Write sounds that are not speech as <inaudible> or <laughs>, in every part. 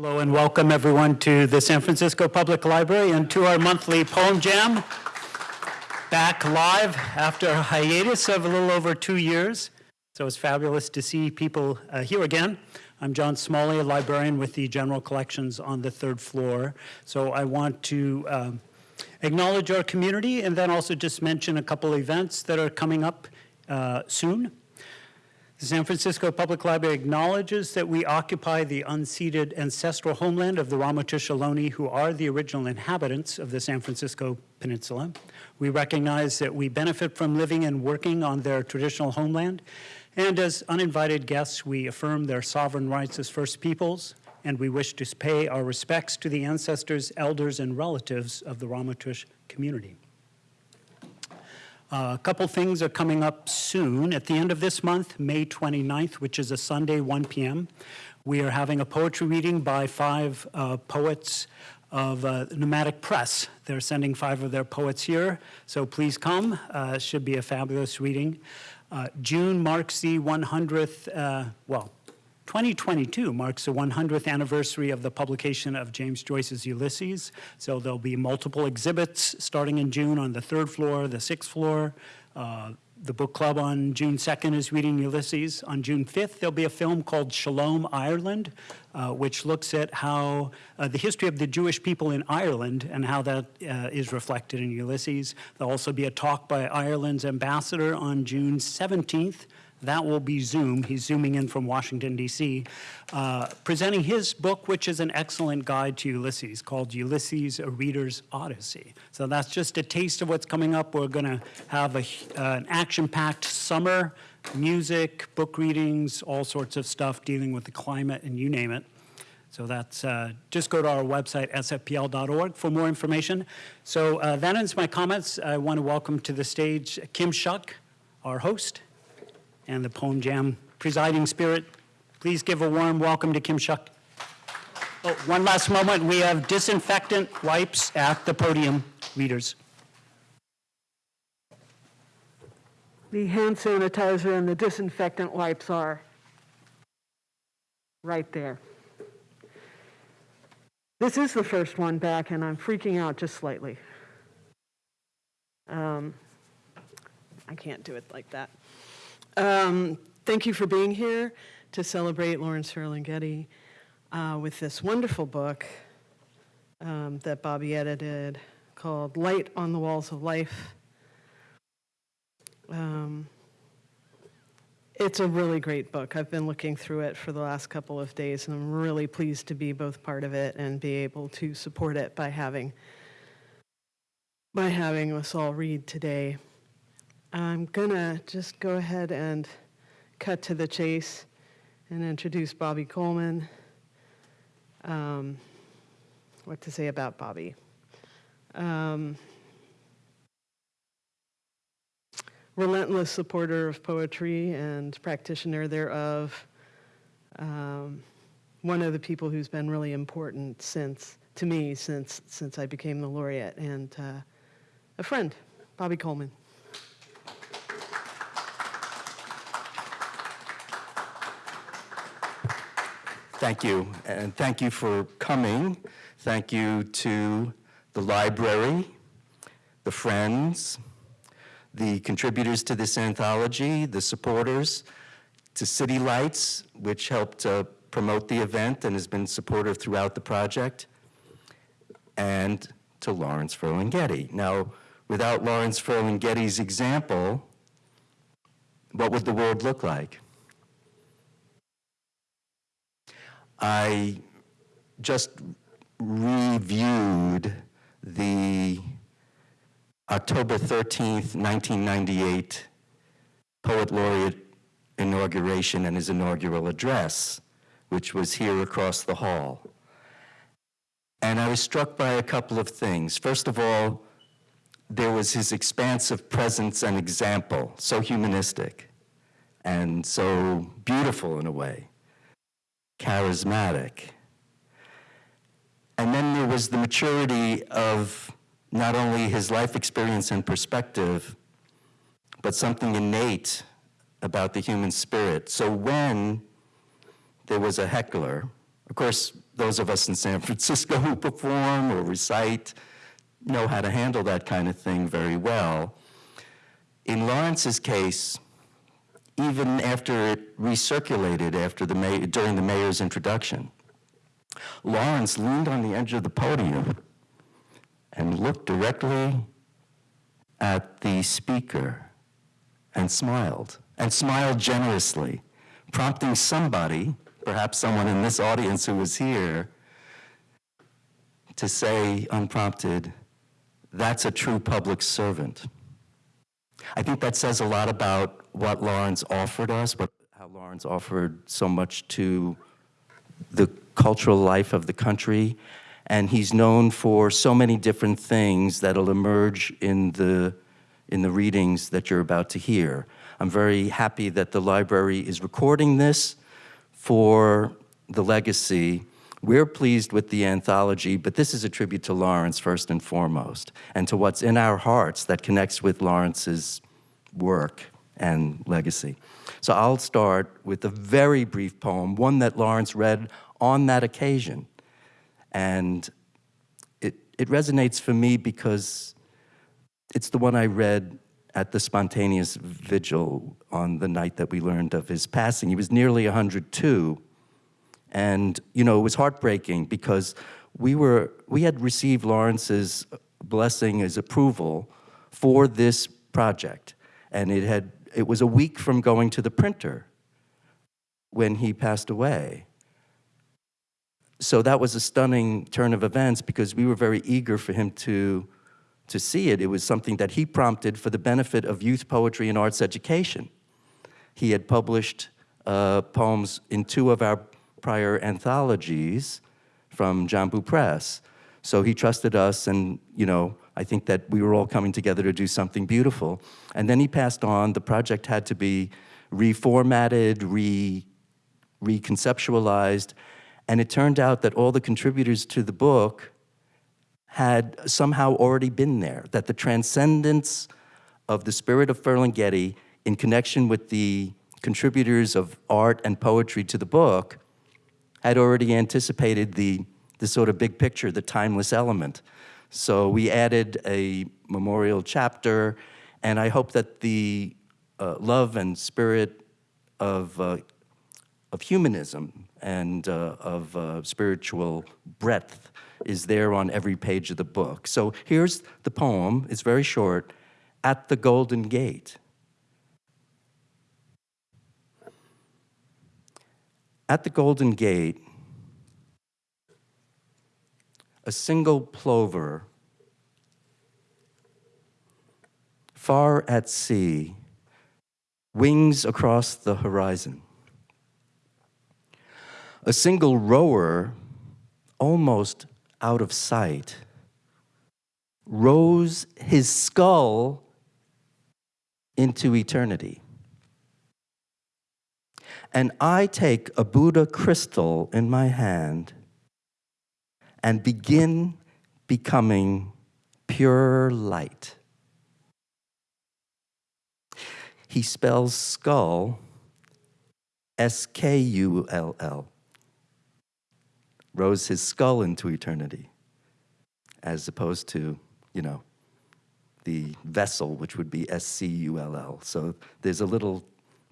Hello and welcome everyone to the San Francisco Public Library and to our monthly Poem Jam. Back live after a hiatus of a little over two years. So it's fabulous to see people uh, here again. I'm John Smalley, a librarian with the General Collections on the third floor. So I want to um, acknowledge our community and then also just mention a couple events that are coming up uh, soon. The San Francisco Public Library acknowledges that we occupy the unceded ancestral homeland of the Ramaytush Ohlone, who are the original inhabitants of the San Francisco Peninsula. We recognize that we benefit from living and working on their traditional homeland, and as uninvited guests, we affirm their sovereign rights as First Peoples, and we wish to pay our respects to the ancestors, elders, and relatives of the Ramaytush community. Uh, a couple things are coming up soon. At the end of this month, May 29th, which is a Sunday, 1 p.m., we are having a poetry reading by five uh, poets of uh, Nomadic Press. They're sending five of their poets here, so please come. Uh, should be a fabulous reading. Uh, June marks the 100th, uh, well, 2022 marks the 100th anniversary of the publication of James Joyce's Ulysses. So there'll be multiple exhibits starting in June on the third floor, the sixth floor. Uh, the book club on June 2nd is reading Ulysses. On June 5th, there'll be a film called Shalom Ireland, uh, which looks at how uh, the history of the Jewish people in Ireland and how that uh, is reflected in Ulysses. There'll also be a talk by Ireland's ambassador on June 17th that will be Zoom. He's zooming in from Washington, D.C., uh, presenting his book, which is an excellent guide to Ulysses, called Ulysses, A Reader's Odyssey. So that's just a taste of what's coming up. We're going to have a, uh, an action-packed summer, music, book readings, all sorts of stuff dealing with the climate, and you name it. So that's, uh, just go to our website, sfpl.org, for more information. So uh, that ends my comments. I want to welcome to the stage Kim Shuck, our host and the Poem Jam presiding spirit. Please give a warm welcome to Kim Shuck. Oh, one last moment. We have disinfectant wipes at the podium, readers. The hand sanitizer and the disinfectant wipes are right there. This is the first one back, and I'm freaking out just slightly. Um, I can't do it like that. Um, thank you for being here to celebrate Lawrence Ferlinghetti uh, with this wonderful book um, that Bobby edited called Light on the Walls of Life. Um, it's a really great book. I've been looking through it for the last couple of days, and I'm really pleased to be both part of it and be able to support it by having by having us all read today. I'm going to just go ahead and cut to the chase and introduce Bobby Coleman. Um, what to say about Bobby? Um, relentless supporter of poetry and practitioner thereof. Um, one of the people who's been really important since to me since since I became the laureate and uh, a friend, Bobby Coleman. Thank you, and thank you for coming. Thank you to the library, the friends, the contributors to this anthology, the supporters, to City Lights, which helped uh, promote the event and has been supportive throughout the project, and to Lawrence Ferlinghetti. Now, without Lawrence Ferlinghetti's example, what would the world look like? I just reviewed the October 13th, 1998 Poet Laureate inauguration and his inaugural address, which was here across the hall. And I was struck by a couple of things. First of all, there was his expansive presence and example, so humanistic and so beautiful in a way charismatic. And then there was the maturity of not only his life experience and perspective, but something innate about the human spirit. So when there was a heckler, of course, those of us in San <laughs> Francisco who perform or recite know how to handle that kind of thing very well. In Lawrence's case, even after it recirculated after the during the mayor's introduction, Lawrence leaned on the edge of the podium and looked directly at the speaker and smiled, and smiled generously, prompting somebody, perhaps someone in this audience who was here, to say unprompted, that's a true public servant. I think that says a lot about what Lawrence offered us, but how Lawrence offered so much to the cultural life of the country. And he's known for so many different things that'll emerge in the, in the readings that you're about to hear. I'm very happy that the library is recording this for the legacy. We're pleased with the anthology, but this is a tribute to Lawrence first and foremost, and to what's in our hearts that connects with Lawrence's work and legacy. So I'll start with a very brief poem, one that Lawrence read on that occasion. And it, it resonates for me because it's the one I read at the spontaneous vigil on the night that we learned of his passing. He was nearly 102. And, you know, it was heartbreaking because we were, we had received Lawrence's blessing, his approval for this project. And it had, it was a week from going to the printer when he passed away. So that was a stunning turn of events because we were very eager for him to, to see it. It was something that he prompted for the benefit of youth poetry and arts education. He had published uh, poems in two of our prior anthologies from Jambu Press. So he trusted us, and you know, I think that we were all coming together to do something beautiful. And then he passed on. The project had to be reformatted, re, reconceptualized, and it turned out that all the contributors to the book had somehow already been there, that the transcendence of the spirit of Ferlinghetti in connection with the contributors of art and poetry to the book had already anticipated the, the sort of big picture, the timeless element. So we added a memorial chapter, and I hope that the uh, love and spirit of, uh, of humanism and uh, of uh, spiritual breadth is there on every page of the book. So here's the poem, it's very short, At the Golden Gate. At the Golden Gate, a single plover, far at sea, wings across the horizon. A single rower, almost out of sight, rows his skull into eternity. And I take a Buddha crystal in my hand and begin becoming pure light. He spells skull S K U L L. Rows his skull into eternity, as opposed to, you know, the vessel, which would be S C U L L. So there's a little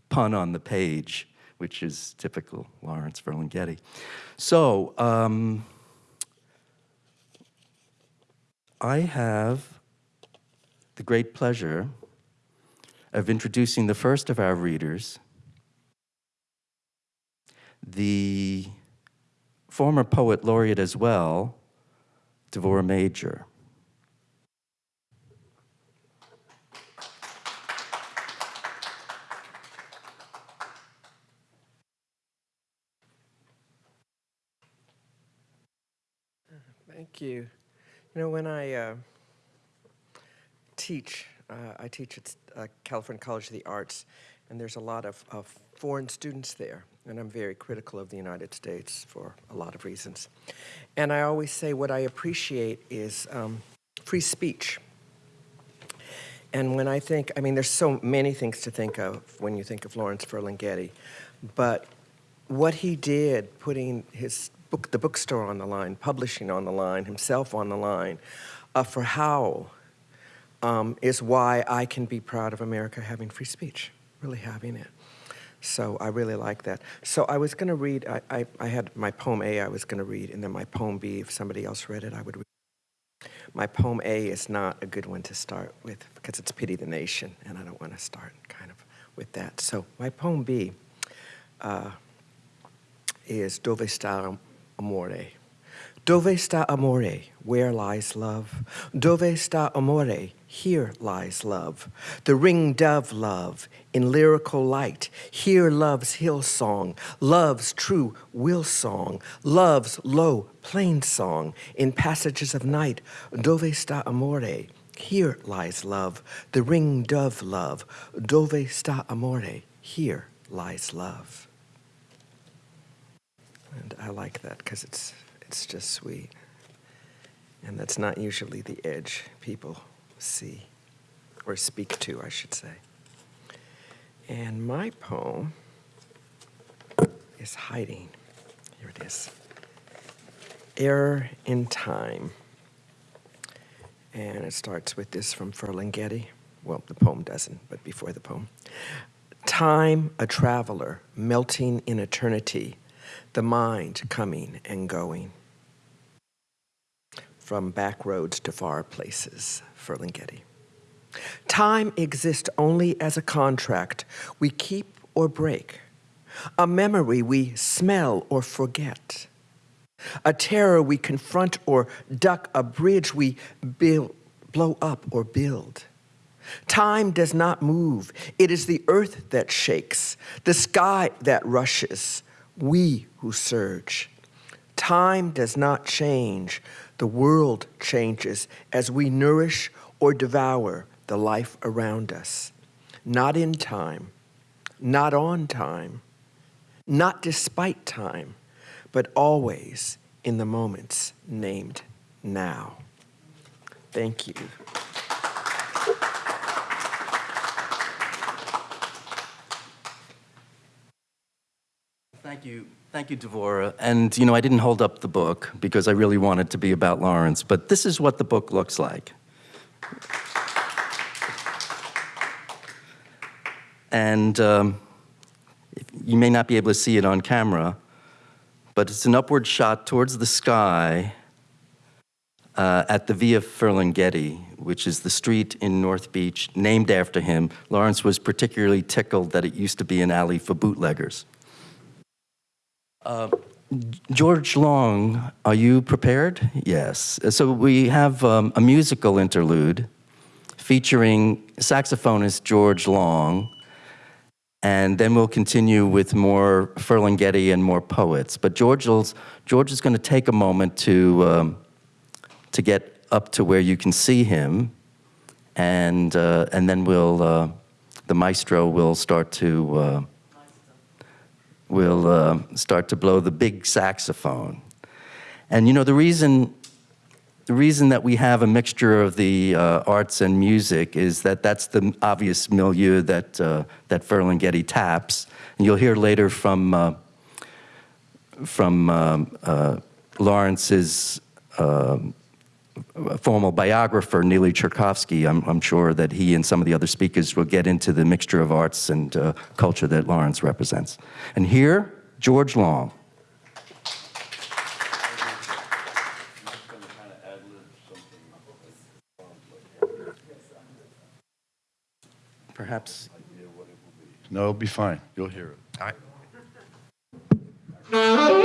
pun on the page, which is typical Lawrence Ferlinghetti. So, um, I have the great pleasure of introducing the first of our readers, the former poet laureate as well, Devorah Major. Thank you. You know, when I uh, teach, uh, I teach at uh, California College of the Arts, and there's a lot of, of foreign students there, and I'm very critical of the United States for a lot of reasons. And I always say what I appreciate is um, free speech. And when I think, I mean, there's so many things to think of when you think of Lawrence Ferlinghetti, but what he did, putting his book, the bookstore on the line, publishing on the line, himself on the line, uh, for Howl um, is why I can be proud of America having free speech, really having it. So I really like that. So I was going to read, I, I, I had my poem A I was going to read, and then my poem B, if somebody else read it, I would read. My poem A is not a good one to start with because it's Pity the Nation, and I don't want to start kind of with that. So my poem B uh, is Dove sta amore? Dove sta amore? Where lies love? Dove sta amore? Here lies love. The ring dove love in lyrical light. Here love's hill song, love's true will song, love's low plain song in passages of night. Dove sta amore? Here lies love. The ring dove love. Dove sta amore? Here lies love. And I like that because it's, it's just sweet. And that's not usually the edge people see, or speak to, I should say. And my poem is Hiding. Here it is Error in Time. And it starts with this from Ferlinghetti. Well, the poem doesn't, but before the poem. Time, a traveler, melting in eternity, the mind coming and going. From back roads to far places, Ferlinghetti. Time exists only as a contract we keep or break, a memory we smell or forget, a terror we confront or duck, a bridge we build, blow up or build. Time does not move. It is the earth that shakes, the sky that rushes, we who surge. Time does not change. The world changes as we nourish or devour the life around us. Not in time, not on time, not despite time, but always in the moments named now. Thank you. Thank you. Thank you, Devorah. And, you know, I didn't hold up the book because I really wanted to be about Lawrence, but this is what the book looks like. And um, you may not be able to see it on camera, but it's an upward shot towards the sky uh, at the Via Ferlinghetti, which is the street in North Beach named after him. Lawrence was particularly tickled that it used to be an alley for bootleggers. Uh, George Long, are you prepared? Yes. So we have um, a musical interlude featuring saxophonist George Long, and then we'll continue with more Ferlinghetti and more poets. But George, George is going to take a moment to, um, to get up to where you can see him, and, uh, and then we'll, uh, the maestro will start to, uh, will uh, start to blow the big saxophone. And you know, the reason the reason that we have a mixture of the uh, arts and music is that that's the obvious milieu that, uh, that Ferlinghetti taps. And you'll hear later from, uh, from um, uh, Lawrence's um, formal biographer, Neeli Cherkovski. I'm, I'm, sure that he and some of the other speakers will get into the mixture of arts and uh, culture that Lawrence represents. And here, George Long. Perhaps. No, it'll be fine. You'll hear it. All right.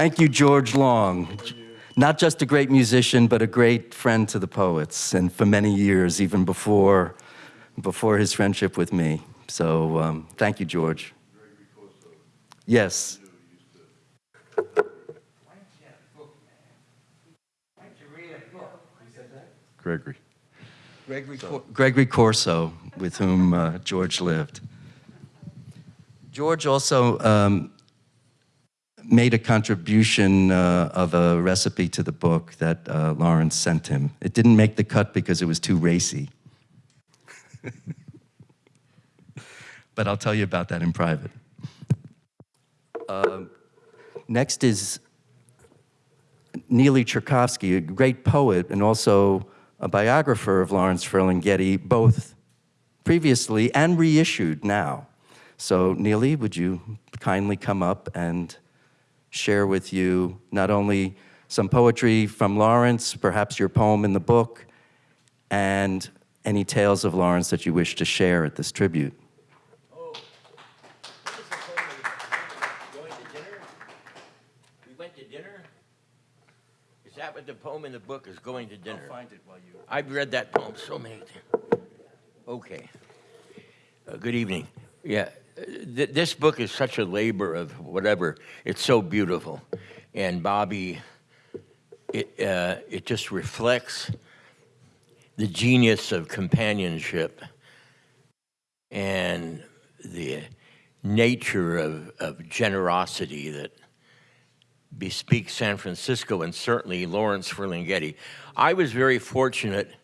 Thank you, George Long. Not just a great musician, but a great friend to the poets, and for many years, even before, before his friendship with me. So um, thank you, George. Yes. Gregory. Gregory, Cor- Gregory Corso, with whom uh, George lived. George also um, made a contribution uh, of a recipe to the book that uh, Lawrence sent him. It didn't make the cut because it was too racy. <laughs> but I'll tell you about that in private. Um, next is Neeli Cherkovski, a great poet and also a biographer of Lawrence Ferlinghetti, both previously and reissued now. So, Neeli, would you kindly come up and share with you not only some poetry from Lawrence, perhaps your poem in the book, and any tales of Lawrence that you wish to share at this tribute? Oh, what is the poem? Going to dinner? We went to dinner? Is that what the poem in the book is, going to dinner? I'll find it while you. I've read that poem so many times. Okay. Uh, good evening. Yeah, th- this book is such a labor of whatever. It's so beautiful, and Bobby, it uh, it just reflects the genius of companionship and the nature of, of generosity that bespeaks San Francisco and certainly Lawrence Ferlinghetti. I was very fortunate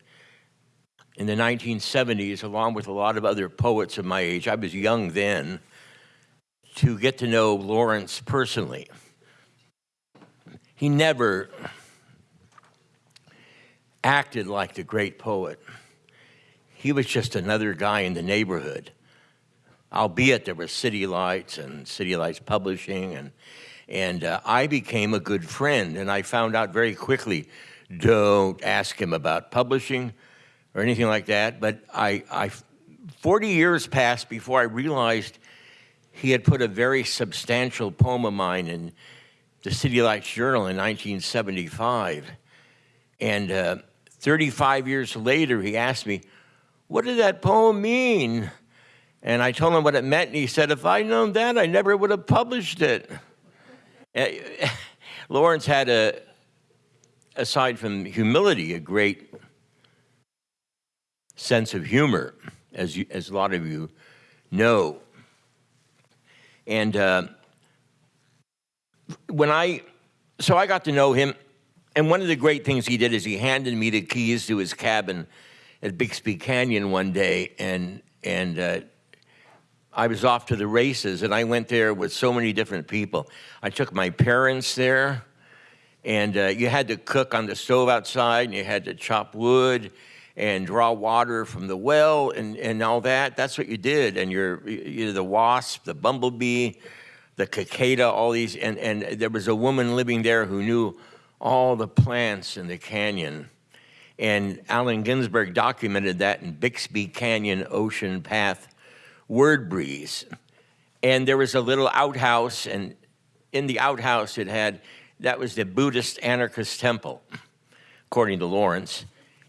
in the 1970s, along with a lot of other poets of my age. I was young then to get to know Lawrence personally. He never acted like the great poet. He was just another guy in the neighborhood. Albeit there was City Lights and City Lights Publishing, and and uh, I became a good friend. And I found out very quickly, don't ask him about publishing or anything like that. But I, I 40 years passed before I realized he had put a very substantial poem of mine in the City Lights Journal in 1975. And uh, 35 years later, he asked me, What did that poem mean? And I told him what it meant, and he said, If I'd known that, I never would have published it. Uh, <laughs> Lawrence had a, aside from humility, a great sense of humor, as, you, as a lot of you know. And uh, when I, so I got to know him, and one of the great things he did is he handed me the keys to his cabin at Bixby Canyon one day, and and uh, I was off to the races, and I went there with so many different people. I took my parents there, and uh, you had to cook on the stove outside, and you had to chop wood and draw water from the well, and, and all that. That's what you did, and you're, you're the wasp, the bumblebee, the cicada, all these, and, and there was a woman living there who knew all the plants in the canyon. And Allen Ginsberg documented that in Bixby Canyon Ocean Path Word Breeze. And there was a little outhouse, and in the outhouse it had, that was the Buddhist anarchist temple, according to Lawrence.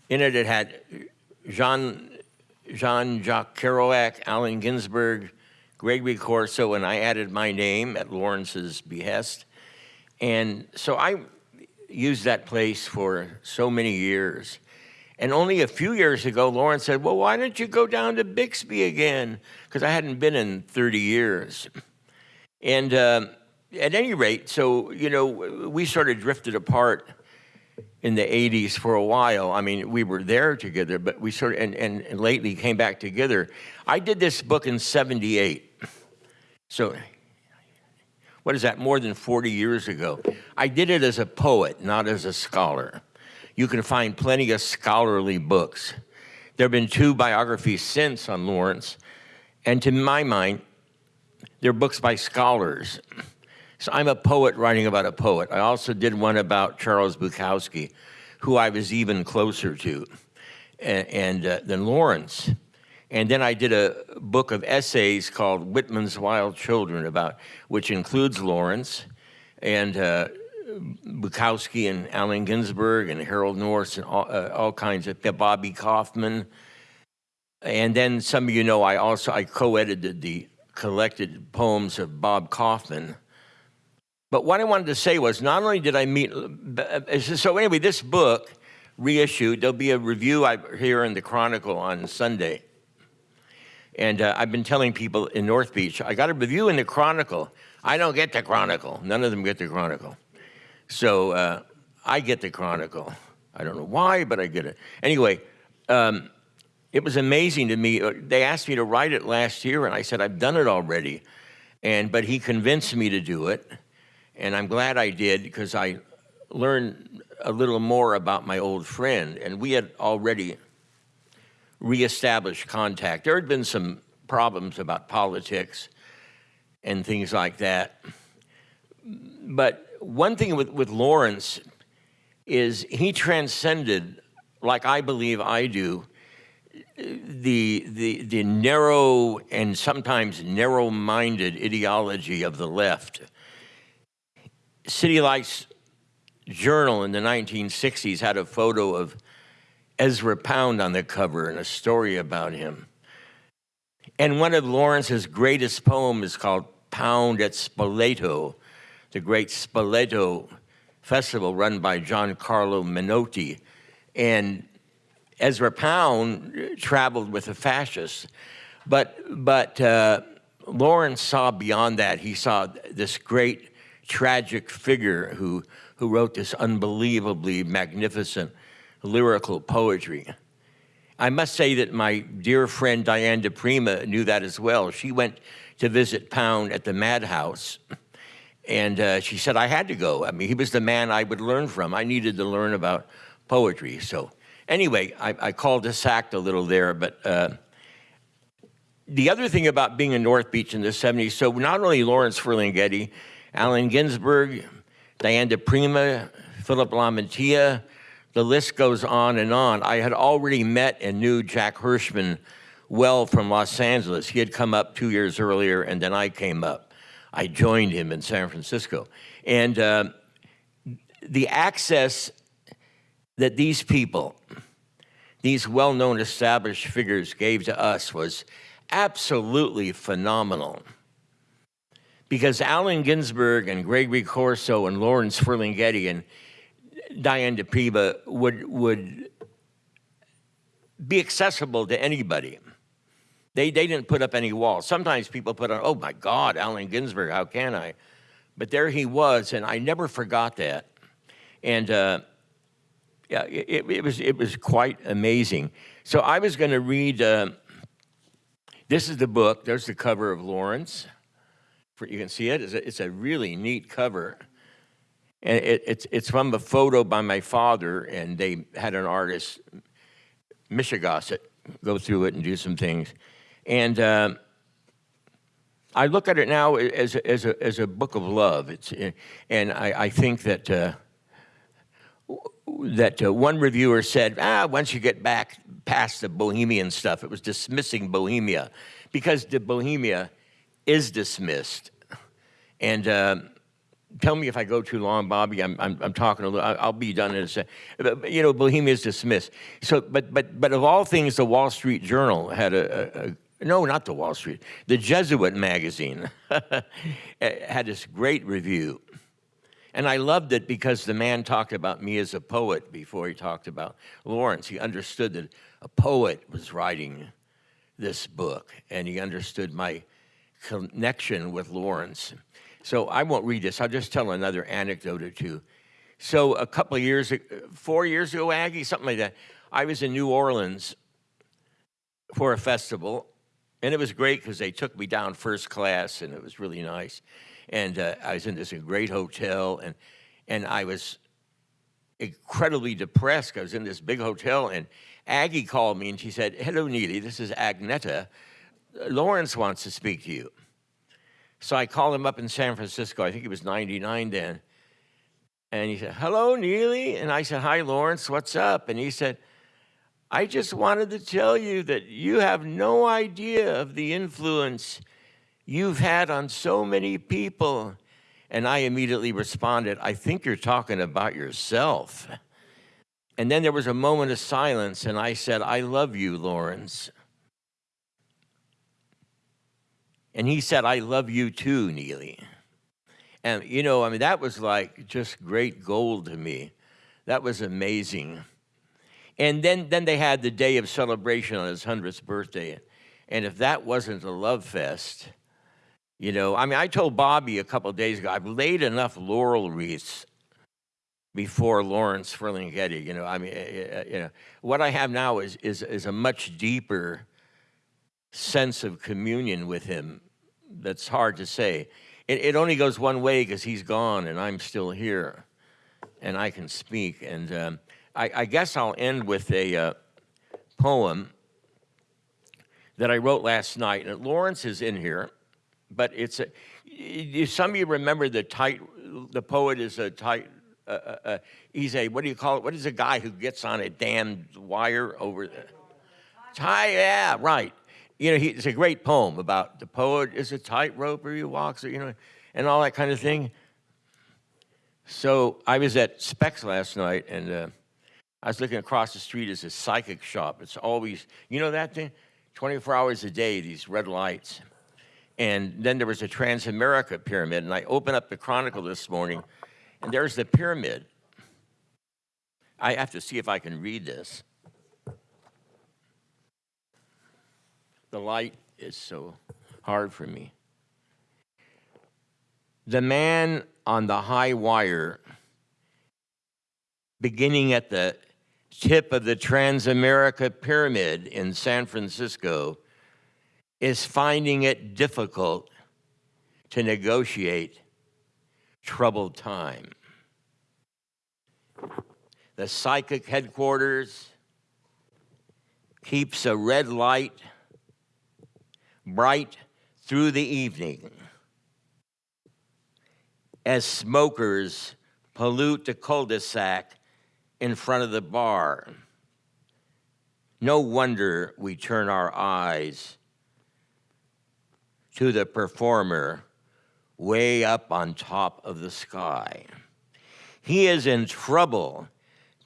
In it, it had Jean, Jean-Jacques Kerouac, Allen Ginsberg, Gregory Corso, and I added my name at Lawrence's behest. And so I used that place for so many years. And only a few years ago, Lawrence said, Well, why don't you go down to Bixby again? Because I hadn't been in 30 years. And uh, at any rate, so, you know, we sort of drifted apart in the 80s for a while. I mean, we were there together, but we sort of, and, and, and lately came back together. I did this book in 78. So, what is that, more than 40 years ago? I did it as a poet, not as a scholar. You can find plenty of scholarly books. There have been two biographies since on Lawrence, and to my mind, they're books by scholars. So I'm a poet writing about a poet. I also did one about Charles Bukowski, who I was even closer to, and, and uh, than Lawrence. And then I did a book of essays called Whitman's Wild Children, about which includes Lawrence, and uh, Bukowski and Allen Ginsberg and Harold Norse and all, uh, all kinds of Bobby Kaufman. And then some of you know I also I co-edited the collected poems of Bob Kaufman. But what I wanted to say was not only did I meet so anyway this book reissued there'll be a review I, here in the Chronicle on Sunday. And uh, I've been telling people in North Beach I got a review in the Chronicle. I don't get the Chronicle. None of them get the Chronicle. So uh, I get the Chronicle. I don't know why, but I get it. Anyway, um, it was amazing to me. Uh, they asked me to write it last year, and I said, I've done it already. And, but he convinced me to do it, and I'm glad I did because I learned a little more about my old friend, and we had already reestablished contact. There had been some problems about politics and things like that. But one thing with, with Lawrence is he transcended, like I believe I do, the, the, the narrow and sometimes narrow-minded ideology of the left. City Lights Journal in the 1960s had a photo of Ezra Pound on the cover and a story about him. And one of Lawrence's greatest poems is called Pound at Spoleto, the great Spoleto festival run by Giancarlo Menotti. And Ezra Pound traveled with the fascists. But, but uh, Lawrence saw beyond that. He saw this great tragic figure who, who wrote this unbelievably magnificent lyrical poetry. I must say that my dear friend Diane di Prima knew that as well. She went to visit Pound at the Madhouse, and uh, she said I had to go. I mean, he was the man I would learn from. I needed to learn about poetry. So anyway, I, I called this act a little there, but uh, the other thing about being in North Beach in the 70s, so not only Lawrence Ferlinghetti, Allen Ginsberg, Diane di Prima, Philip Lamantia, the list goes on and on. I had already met and knew Jack Hirschman well from Los Angeles. He had come up two years earlier, and then I came up. I joined him in San Francisco. And uh, the access that these people, these well-known established figures gave to us was absolutely phenomenal. Because Allen Ginsberg and Gregory Corso and Lawrence Ferlinghetti and Diane di Prima would, would be accessible to anybody. They, they didn't put up any walls. Sometimes people put on, oh my God, Allen Ginsberg, how can I? But there he was, and I never forgot that. And uh, yeah, it, it, was, it was quite amazing. So I was going to read, uh, this is the book. There's the cover of Lawrence. You can see it. It's a, it's a really neat cover. And it, it's, it's from a photo by my father, and they had an artist, Michigasset, go through it and do some things. And uh, I look at it now as as a, as a book of love. It's, and I, I think that uh, that uh, one reviewer said, ah, once you get back past the Bohemian stuff, it was dismissing Bohemia because the Bohemia is dismissed. And uh, tell me if I go too long, Bobby. I'm, I'm, I'm talking a little. I'll be done in a second. You know, Bohemia is dismissed. So, but, but, but of all things, the Wall Street Journal had a, a, a no, not the Wall Street, the Jesuit magazine <laughs> had this great review and I loved it because the man talked about me as a poet before he talked about Lawrence. He understood that a poet was writing this book, and he understood my connection with Lawrence. So I won't read this. I'll just tell another anecdote or two. So a couple of years, four years ago, Aggie, something like that, I was in New Orleans for a festival, and it was great because they took me down first class, and it was really nice and uh, I was in this great hotel, and and I was incredibly depressed. I was in this big hotel, and Aggie called me, and she said, "Hello, Neeli. This is Agneta. Lawrence wants to speak to you." So I called him up in San Francisco. I think he was 99 then. And he said, Hello, Neeli. And I said, Hi, Lawrence. What's up? And he said, I just wanted to tell you that you have no idea of the influence you've had on so many people And I immediately responded, I think you're talking about yourself. And then there was a moment of silence, and I said, I love you, Lawrence. And he said, I love you too, Neeli. And, you know, I mean, that was like just great gold to me. That was amazing. And then, then they had the day of celebration on his 100th birthday. And if that wasn't a love fest, you know, I mean, I told Bobby a couple of days ago, I've laid enough laurel wreaths before Lawrence Ferlinghetti. You know, I mean, uh, uh, you know, what I have now is, is, is a much deeper sense of communion with him that's hard to say. It, it only goes one way because he's gone and I'm still here and I can speak. And um, I, I, guess I'll end with a uh, poem that I wrote last night. And Lawrence is in here, but it's a, some of you remember the tight, the poet is a tight, uh, uh, uh, he's a, what do you call it? What is a guy who gets on a damned wire over the, tie, yeah, right. You know, he, it's a great poem about the poet is a tightrope he walks, you know, and all that kind of thing. So I was at Specs last night, and uh, I was looking across the street as a psychic shop. It's always, you know that thing? 24 hours a day, these red lights. And then there was a Transamerica pyramid, and I opened up the Chronicle this morning, and there's the pyramid. I have to see if I can read this. The light is so hard for me. The man on the high wire, beginning at the tip of the Transamerica Pyramid in San Francisco, is finding it difficult to negotiate troubled time. The psychic headquarters keeps a red light bright through the evening as smokers pollute the cul-de-sac in front of the bar. No wonder we turn our eyes to the performer way up on top of the sky. He is in trouble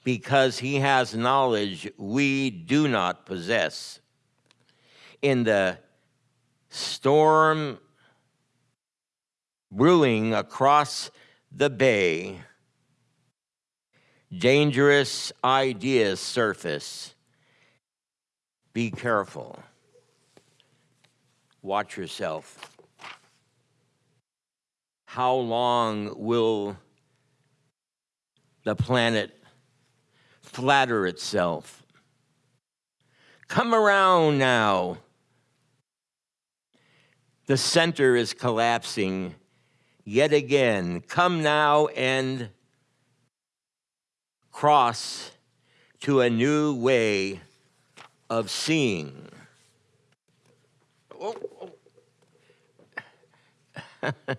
because he has knowledge we do not possess. In the storm brewing across the bay, dangerous ideas surface. Be careful. Watch yourself. How long will the planet flatter itself? Come around now. The center is collapsing yet again. Come now and cross to a new way of seeing. Oh, oh. <laughs>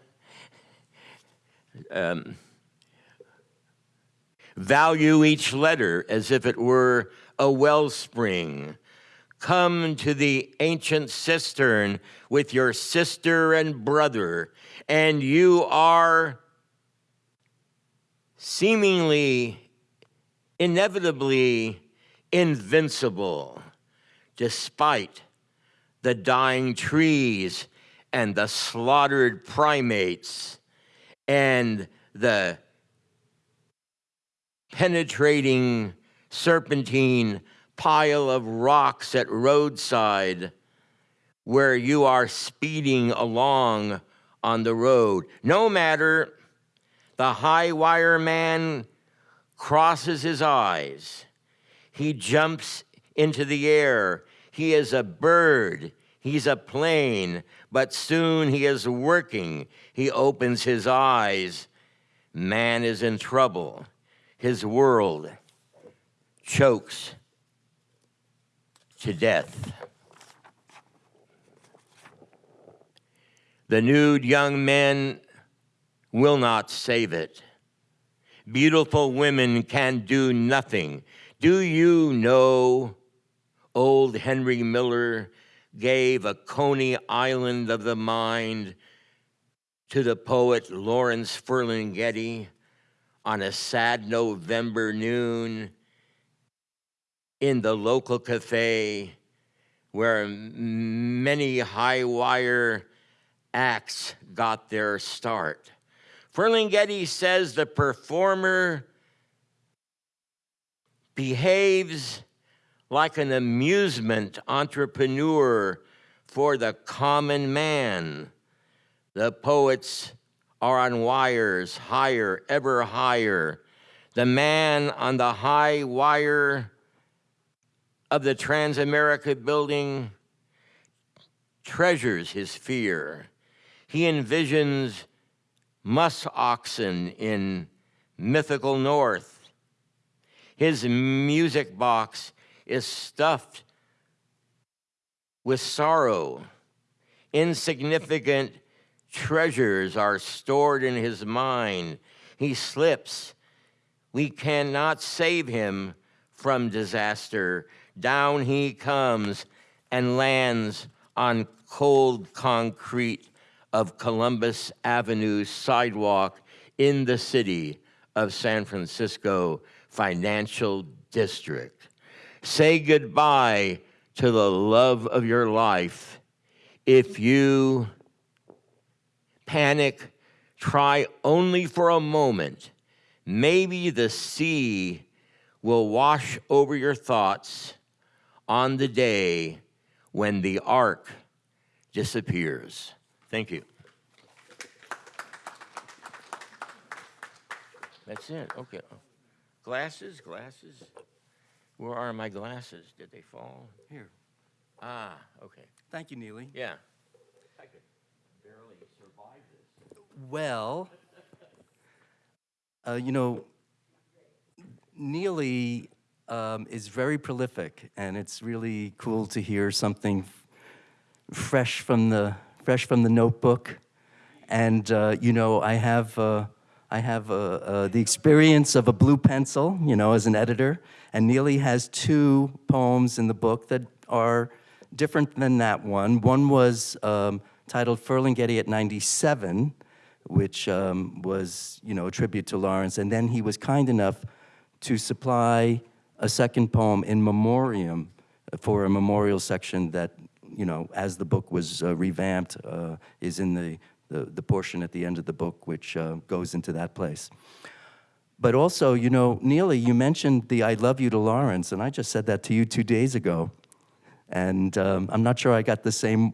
um, value each letter as if it were a wellspring Come to the ancient cistern with your sister and brother, and you are seemingly, inevitably invincible, despite the dying trees and the slaughtered primates and the penetrating serpentine pile of rocks at roadside where you are speeding along on the road. No matter, the high wire man crosses his eyes. He jumps into the air. He is a bird. He's a plane, but soon he is working. He opens his eyes. Man is in trouble. His world chokes to death. The nude young men will not save it. Beautiful women can do nothing. Do you know old Henry Miller gave a Coney Island of the mind to the poet Lawrence Ferlinghetti on a sad November noon in the local cafe where many high wire acts got their start. Ferlinghetti says the performer behaves like an amusement entrepreneur for the common man. The poets are on wires, higher, ever higher. The man on the high wire of the Transamerica building treasures his fear. He envisions musk oxen in mythical north. His music box is stuffed with sorrow. Insignificant treasures are stored in his mind. He slips. We cannot save him from disaster. Down he comes and lands on cold concrete of Columbus Avenue sidewalk in the city of San Francisco financial district. Say goodbye to the love of your life. If you panic, try only for a moment. Maybe the sea will wash over your thoughts on the day when the ark disappears. Thank you. That's it. Okay. Glasses, glasses. Where are my glasses? Did they fall? Here. Ah, okay. Thank you, Neeli. Yeah. I could barely survive this. Well, uh, you know, Neeli um, is very prolific, and it's really cool to hear something fresh from the fresh from the notebook. And uh, you know, I have uh, I have uh, uh, the experience of a blue pencil, you know, as an editor. And Neeli has two poems in the book that are different than that one. One was um, titled Ferlinghetti at 97, which um, was, you know, a tribute to Lawrence. And then he was kind enough to supply a second poem in memoriam for a memorial section that, you know, as the book was uh, revamped, uh, is in the, the, the portion at the end of the book, which uh, goes into that place. But also, you know, Neeli, you mentioned the I love you to Lawrence, and I just said that to you two days ago. And um, I'm not sure I got the same,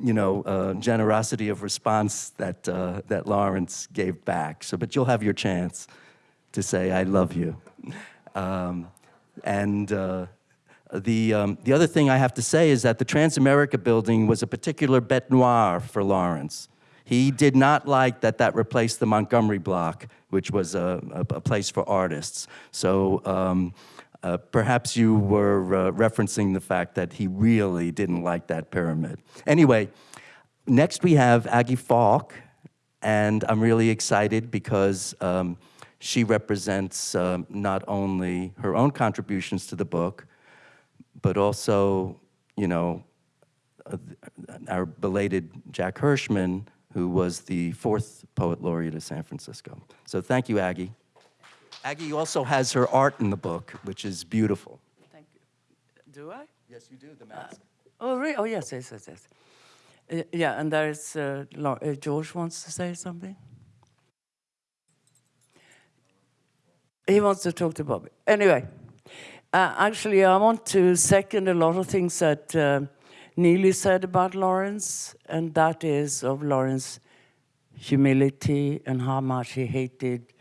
you know, uh, generosity of response that, uh, that Lawrence gave back. So, but you'll have your chance to say, I love you. Um, and uh, the, um, the other thing I have to say is that the Transamerica building was a particular bête noire for Lawrence. He did not like that that replaced the Montgomery block, which was a, a, a place for artists. So um, uh, perhaps you were uh, referencing the fact that he really didn't like that pyramid. Anyway, next we have Aggie Falk, and I'm really excited because um, she represents um, not only her own contributions to the book, but also, you know, uh, our belated Jack Hirschman, who was the fourth poet laureate of San Francisco. So thank you, Aggie. Aggie also has her art in the book, which is beautiful. Thank you. Do I? Yes, you do, the mask. Oh, really? Oh, yes, yes, yes, yes. Uh, yeah, and there's uh, uh, George wants to say something. He wants to talk to Bobby. Anyway, uh, actually, I want to second a lot of things that uh, Neeli said about Lawrence, and that is of Lawrence humility and how much he hated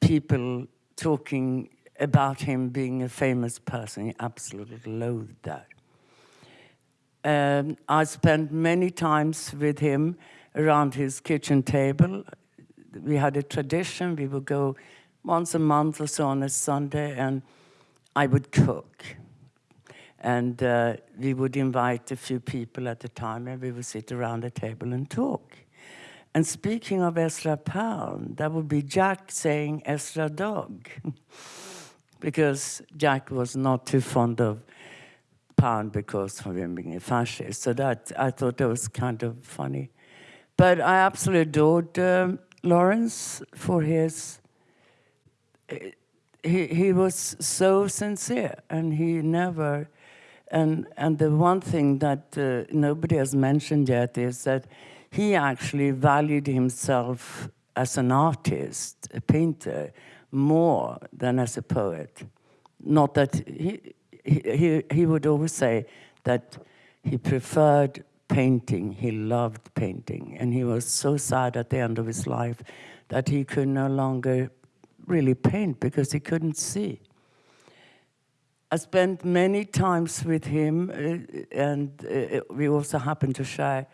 people talking about him being a famous person. He absolutely loathed that. Um, I spent many times with him around his kitchen table. We had a tradition. We would go once a month or so on a Sunday, and I would cook. And uh, we would invite a few people at the time, and we would sit around the table and talk. And speaking of Ezra Pound, that would be Jack saying Ezra Dog, <laughs> because Jack was not too fond of Pound because of him being a fascist. So that I thought that was kind of funny But I absolutely adored um, Lawrence for his. He he was so sincere, and he never. And and the one thing that uh, nobody has mentioned yet is that he actually valued himself as an artist, a painter, more than as a poet. Not that he he he, he would always say that he preferred painting. He loved painting. And he was so sad at the end of his life that he could no longer really paint because he couldn't see. I spent many times with him, uh, and uh, we also happened to share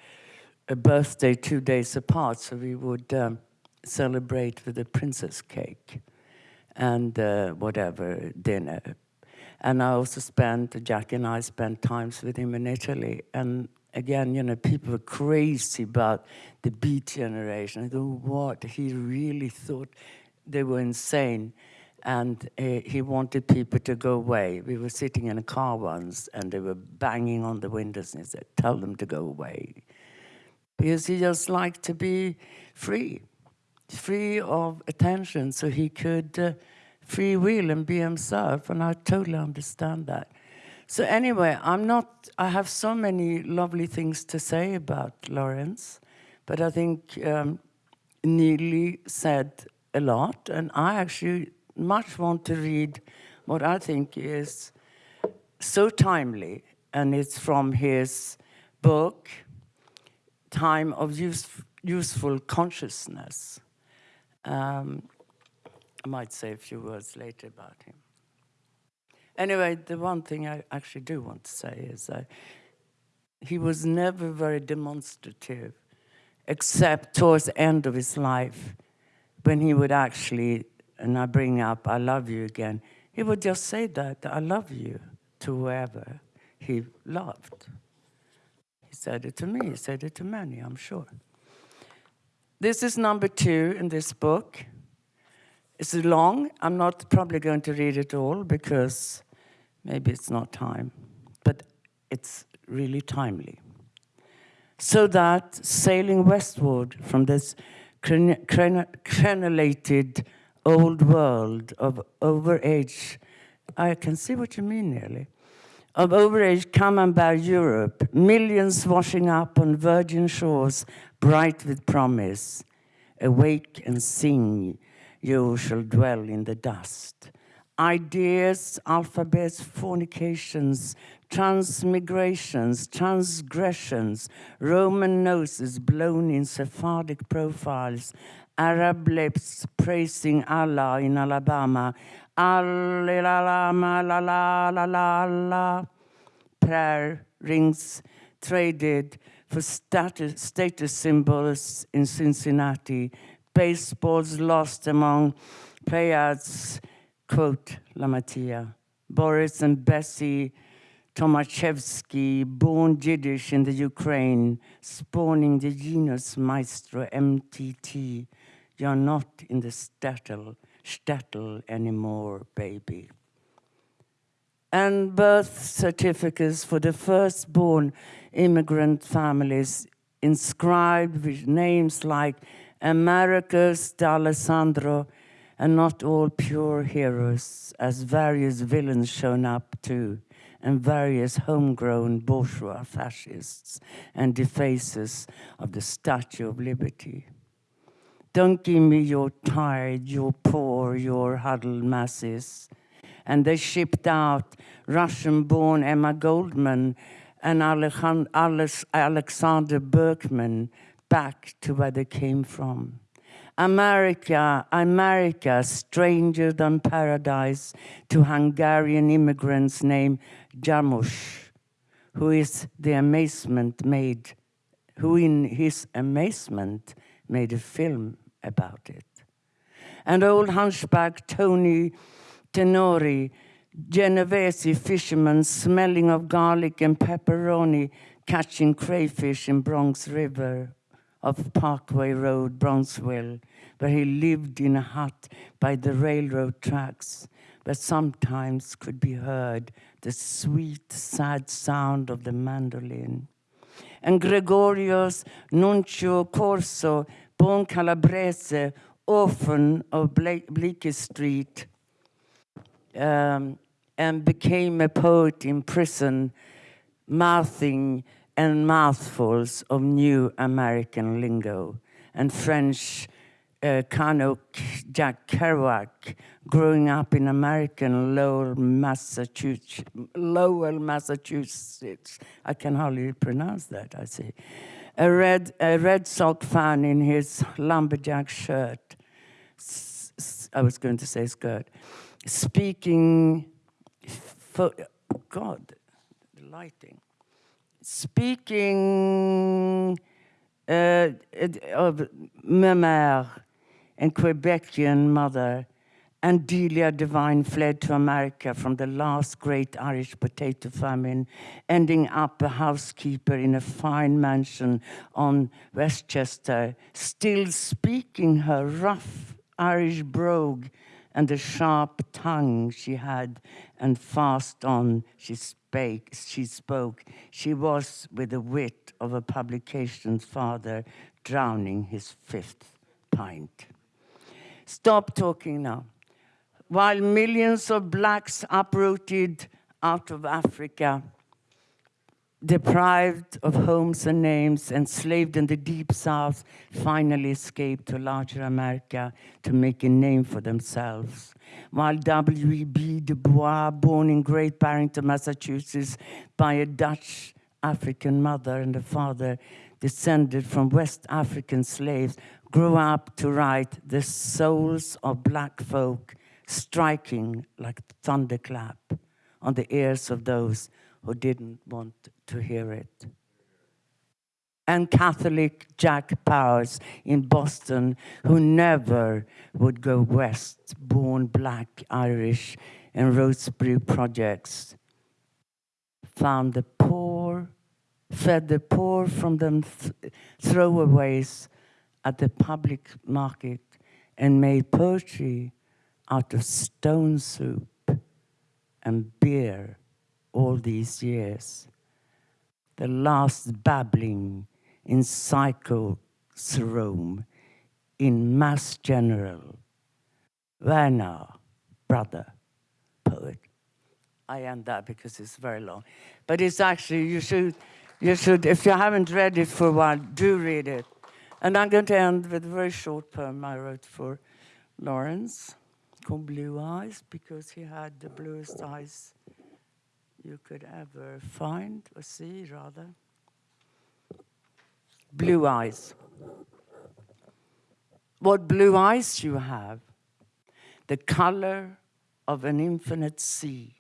a birthday two days apart, so we would um, celebrate with a princess cake and uh, whatever dinner. And I also spent, Jackie and I spent times with him in Italy, and again, you know, people were crazy about the Beat Generation. I thought, what? He really thought they were insane. And uh, he wanted people to go away. We were sitting in a car once, and they were banging on the windows, and he said, tell them to go away. Because he just liked to be free, free of attention, so he could uh, free will and be himself, and I totally understand that. So anyway, I'm not, I have so many lovely things to say about Lawrence, but I think um, Neeli said a lot, and I actually much want to read what I think is so timely, and it's from his book, Time of Use, Useful Consciousness. Um, I might say a few words later about him. Anyway, the one thing I actually do want to say is that he was never very demonstrative, except towards the end of his life, when he would actually, and I bring up, I love you again, he would just say that, I love you, to whoever he loved. He said it to me, he said it to many, I'm sure. This is number two in this book. It's long. I'm not probably going to read it all because maybe it's not time, but it's really timely. So that sailing westward from this crenulated old world of overage, I can see what you mean Neeli, of overage come and camembert Europe, millions washing up on virgin shores, bright with promise, awake and sing, you shall dwell in the dust ideas, alphabets, fornications, transmigrations, transgressions, Roman noses blown in Sephardic profiles, Arab lips praising Allah in Alabama, Allah, la la la prayer rings traded for status, status symbols in Cincinnati, baseballs lost among players quote La Lamantia, Boris and Bessie Thomashefsky, born Yiddish in the Ukraine, spawning the genus Maestro MTT. You're not in the shtetl, shtetl anymore, baby. And birth certificates for the firstborn immigrant families inscribed with names like Americus D'Alessandro and not all pure heroes, as various villains shown up too, and various homegrown bourgeois fascists and defacers of the Statue of Liberty. Don't give me your tired, your poor, your huddled masses. And they shipped out Russian-born Emma Goldman and Alexander Berkman back to where they came from. America, America, stranger than paradise to Hungarian immigrants named Jarmusch, who is the amazement made, who in his amazement made a film about it. And old hunchback Tony Tenori, Genovese fisherman smelling of garlic and pepperoni, catching crayfish in Bronx River of Parkway Road, Bronxville, where he lived in a hut by the railroad tracks, where sometimes could be heard the sweet, sad sound of the mandolin. and Gregorios Nunzio Corso, born Calabrese, orphan of Ble- Bleecker Street, um, and became a poet in prison, mouthing and mouthfuls of new American lingo and French uh, Canuck Jack Kerouac, growing up in American Lowell, Massachusetts. Lowell, Massachusetts. I can hardly pronounce that. I see. A red, a red sock fan in his lumberjack shirt. I was going to say skirt. Speaking, fo- God, the lighting. Speaking uh, of mère and Quebecian mother, and Delia Devine fled to America from the last great Irish potato famine, ending up a housekeeper in a fine mansion on Westchester, still speaking her rough Irish brogue and the sharp tongue she had, and fast on she spake, she spoke. She was with the wit of a publication's father drowning his fifth pint. Stop talking now. While millions of blacks uprooted out of Africa, deprived of homes and names, enslaved in the deep south, finally escaped to larger America to make a name for themselves. While W.E.B. Du Bois, born in Great Barrington, Massachusetts, by a Dutch African mother and a father descended from West African slaves, grew up to write the souls of black folk striking like thunderclap on the ears of those who didn't want to hear it. And Catholic Jack Powers in Boston, who never would go west, born black Irish in Rosebery projects, found the poor, fed the poor from them th- throwaways at the public market, and made poetry out of stone soup and beer all these years. The last babbling in psychoserome in Mass General. Werner, brother, poet. I end that because it's very long. But it's actually, you should, you should, if you haven't read it for a while, do read it. And I'm going to end with a very short poem I wrote for Lawrence called Blue Eyes because he had the bluest eyes you could ever find or see, rather. Blue eyes. What blue eyes you have! The color of an infinite sea,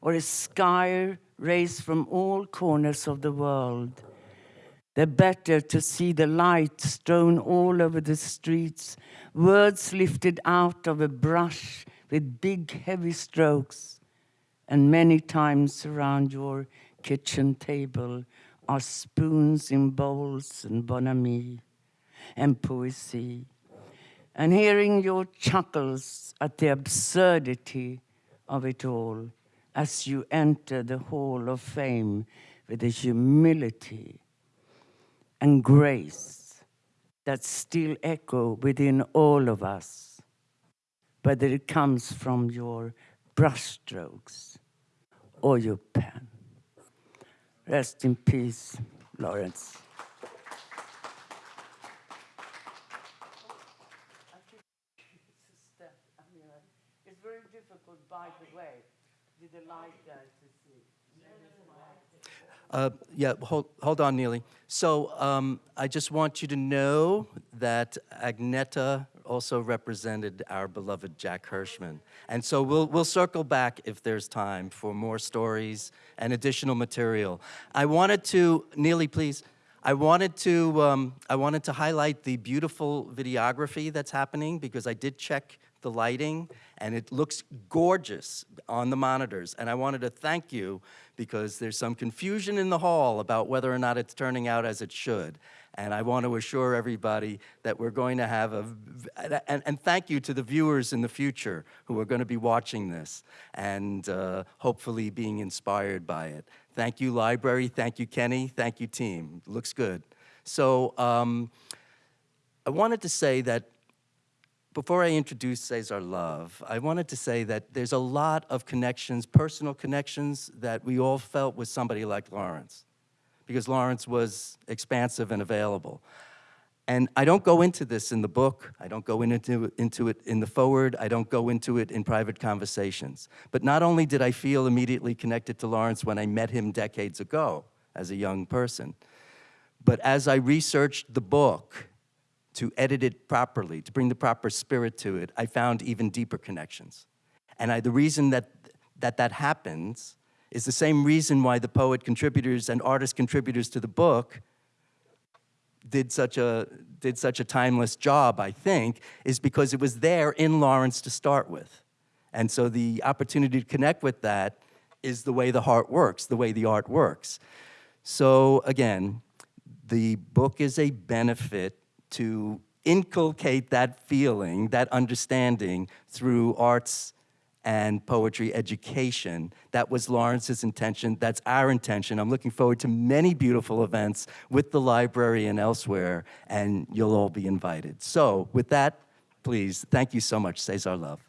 or a sky raised from all corners of the world. The better to see the light strewn all over the streets, words lifted out of a brush with big, heavy strokes. And many times around your kitchen table are spoons in bowls and bonhomie and poesy. And hearing your chuckles at the absurdity of it all as you enter the hall of fame with a humility and grace that still echo within all of us, whether it comes from your brushstrokes or your pen. Rest in peace, Lawrence. It's very difficult, by the way, with the light there to see. Uh, Yeah, hold, hold on, Neeli. So um, I just want you to know that Agneta also represented our beloved Jack Hirschman. And so we'll, we'll circle back if there's time for more stories and additional material. I wanted to, Neeli, please, I wanted to, um, I wanted to highlight the beautiful videography that's happening because I did check the lighting, and it looks gorgeous on the monitors. And I wanted to thank you because there's some confusion in the hall about whether or not it's turning out as it should. And I want to assure everybody that we're going to have a, and, and thank you to the viewers in the future who are going to be watching this and uh, hopefully being inspired by it. Thank you, library. Thank you, Kenny. Thank you, team. Looks good. So um, I wanted to say that before I introduce Cesar Love, I wanted to say that there's a lot of connections, personal connections, that we all felt with somebody like Lawrence, because Lawrence was expansive and available. And I don't go into this in the book, I don't go into, into it in the forward, I don't go into it in private conversations. But not only did I feel immediately connected to Lawrence when I met him decades ago as a young person, but as I researched the book to edit it properly, to bring the proper spirit to it, I found even deeper connections. And I, the reason that, that that happens is the same reason why the poet contributors and artist contributors to the book did such a did such a timeless job, I think, is because it was there in Lawrence to start with. And so the opportunity to connect with that is the way the heart works, the way the art works. So again, the book is a benefit to inculcate that feeling, that understanding through arts and poetry education. That was Lawrence's intention. That's our intention. I'm looking forward to many beautiful events with the library and elsewhere, and you'll all be invited. So, with that, please, thank you so much. Cesar Love.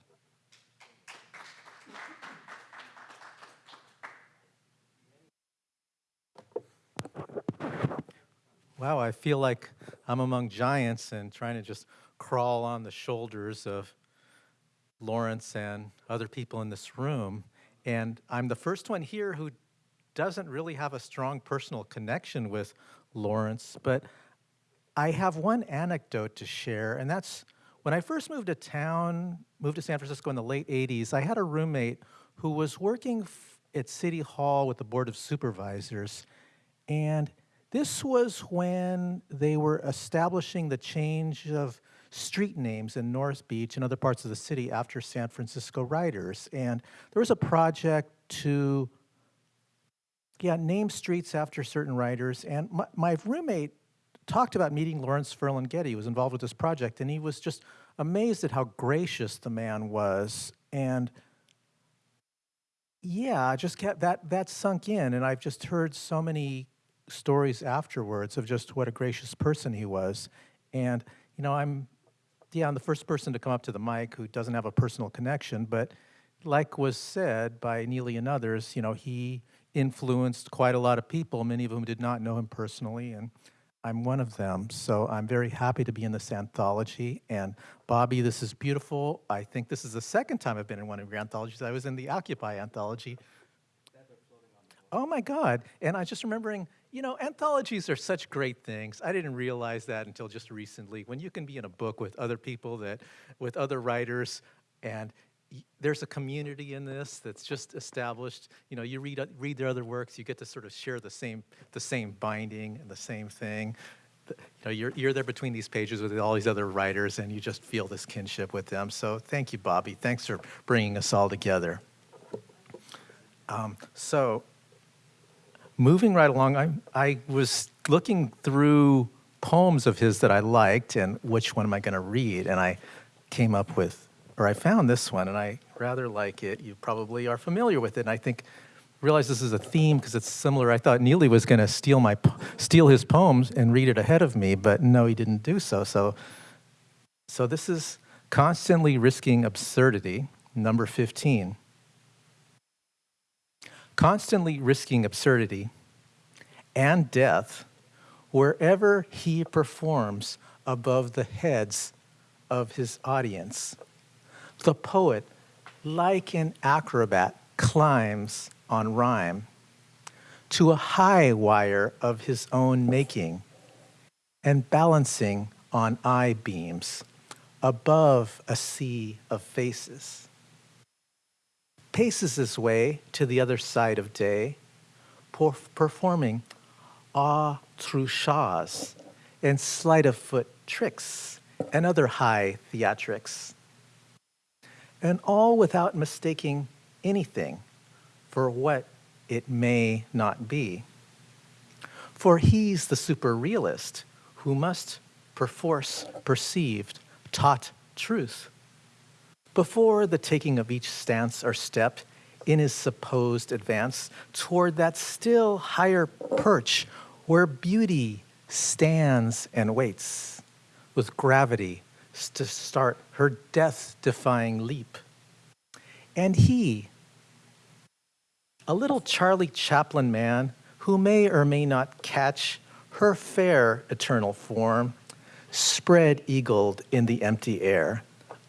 Wow, I feel like I'm among giants and trying to just crawl on the shoulders of Lawrence and other people in this room. And I'm the first one here who doesn't really have a strong personal connection with Lawrence, but I have one anecdote to share, and that's when I first moved to town, moved to San Francisco in the late 80s, I had a roommate who was working at City Hall with the Board of Supervisors. And this was when they were establishing the change of street names in North Beach and other parts of the city after San Francisco writers. And there was a project to yeah, name streets after certain writers. And my, my roommate talked about meeting Lawrence Ferlinghetti, who was involved with this project, and he was just amazed at how gracious the man was. And yeah, I just kept that that sunk in, and I've just heard so many stories afterwards of just what a gracious person he was. And you know, I'm yeah, I'm the first person to come up to the mic who doesn't have a personal connection, but like was said by Neeli and others, you know, he influenced quite a lot of people, many of whom did not know him personally, and I'm one of them. So I'm very happy to be in this anthology. And Bobby, this is beautiful. I think this is the second time I've been in one of your anthologies. I was in the Occupy anthology. Oh my God. And I was just remembering, you know, anthologies are such great things. I didn't realize that until just recently. When you can be in a book with other people that, with other writers, and there's a community in this that's just established. You know, you read, read their other works, you get to sort of share the same, the same binding and the same thing. You know, you're, you're there between these pages with all these other writers, and you just feel this kinship with them. So thank you, Bobby. Thanks for bringing us all together. Um, so moving right along, I, I was looking through poems of his that I liked and which one am I going to read? And I came up with, or I found this one and I rather like it. You probably are familiar with it. And I think, realize this is a theme because it's similar. I thought Neeli was going to steal my, steal his poems and read it ahead of me, but no, he didn't do so. So, so this is Constantly Risking Absurdity, number 15 constantly risking absurdity and death wherever he performs above the heads of his audience. The poet, like an acrobat, climbs on rhyme to a high wire of his own making and balancing on eye beams above a sea of faces paces his way to the other side of day, per- performing awe truchas and sleight of foot tricks and other high theatrics. and all without mistaking anything for what it may not be. For he's the super realist who must perforce perceived, taut truth. Before the taking of each stance or step in his supposed advance toward that still higher perch where beauty stands and waits with gravity to start her death defying leap. And he, a little Charlie Chaplin man who may or may not catch her fair eternal form, spread eagled in the empty air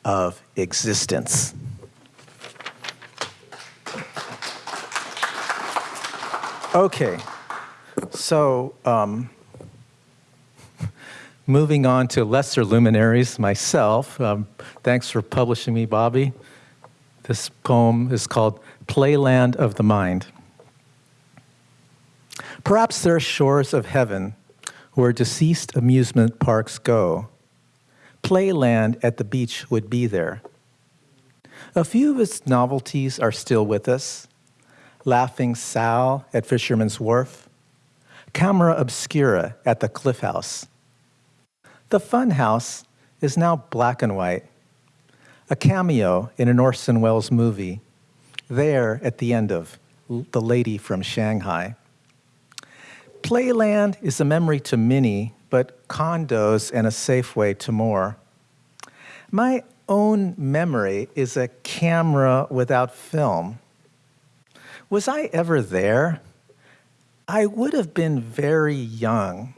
of existence. Okay, so um, <laughs> moving on to lesser luminaries myself. Um, thanks for publishing me, Bobby. This poem is called Playland of the Mind. Perhaps there are shores of heaven where deceased amusement parks go. Playland at the beach would be there. A few of its novelties are still with us. Laughing Sal at Fisherman's Wharf, Camera Obscura at the Cliff House. The Fun House is now black and white, a cameo in an Orson Welles movie, there at the end of The Lady from Shanghai. Playland is a memory to many, but condos and a Safeway to more. My own memory is a camera without film. Was I ever there? I would have been very young.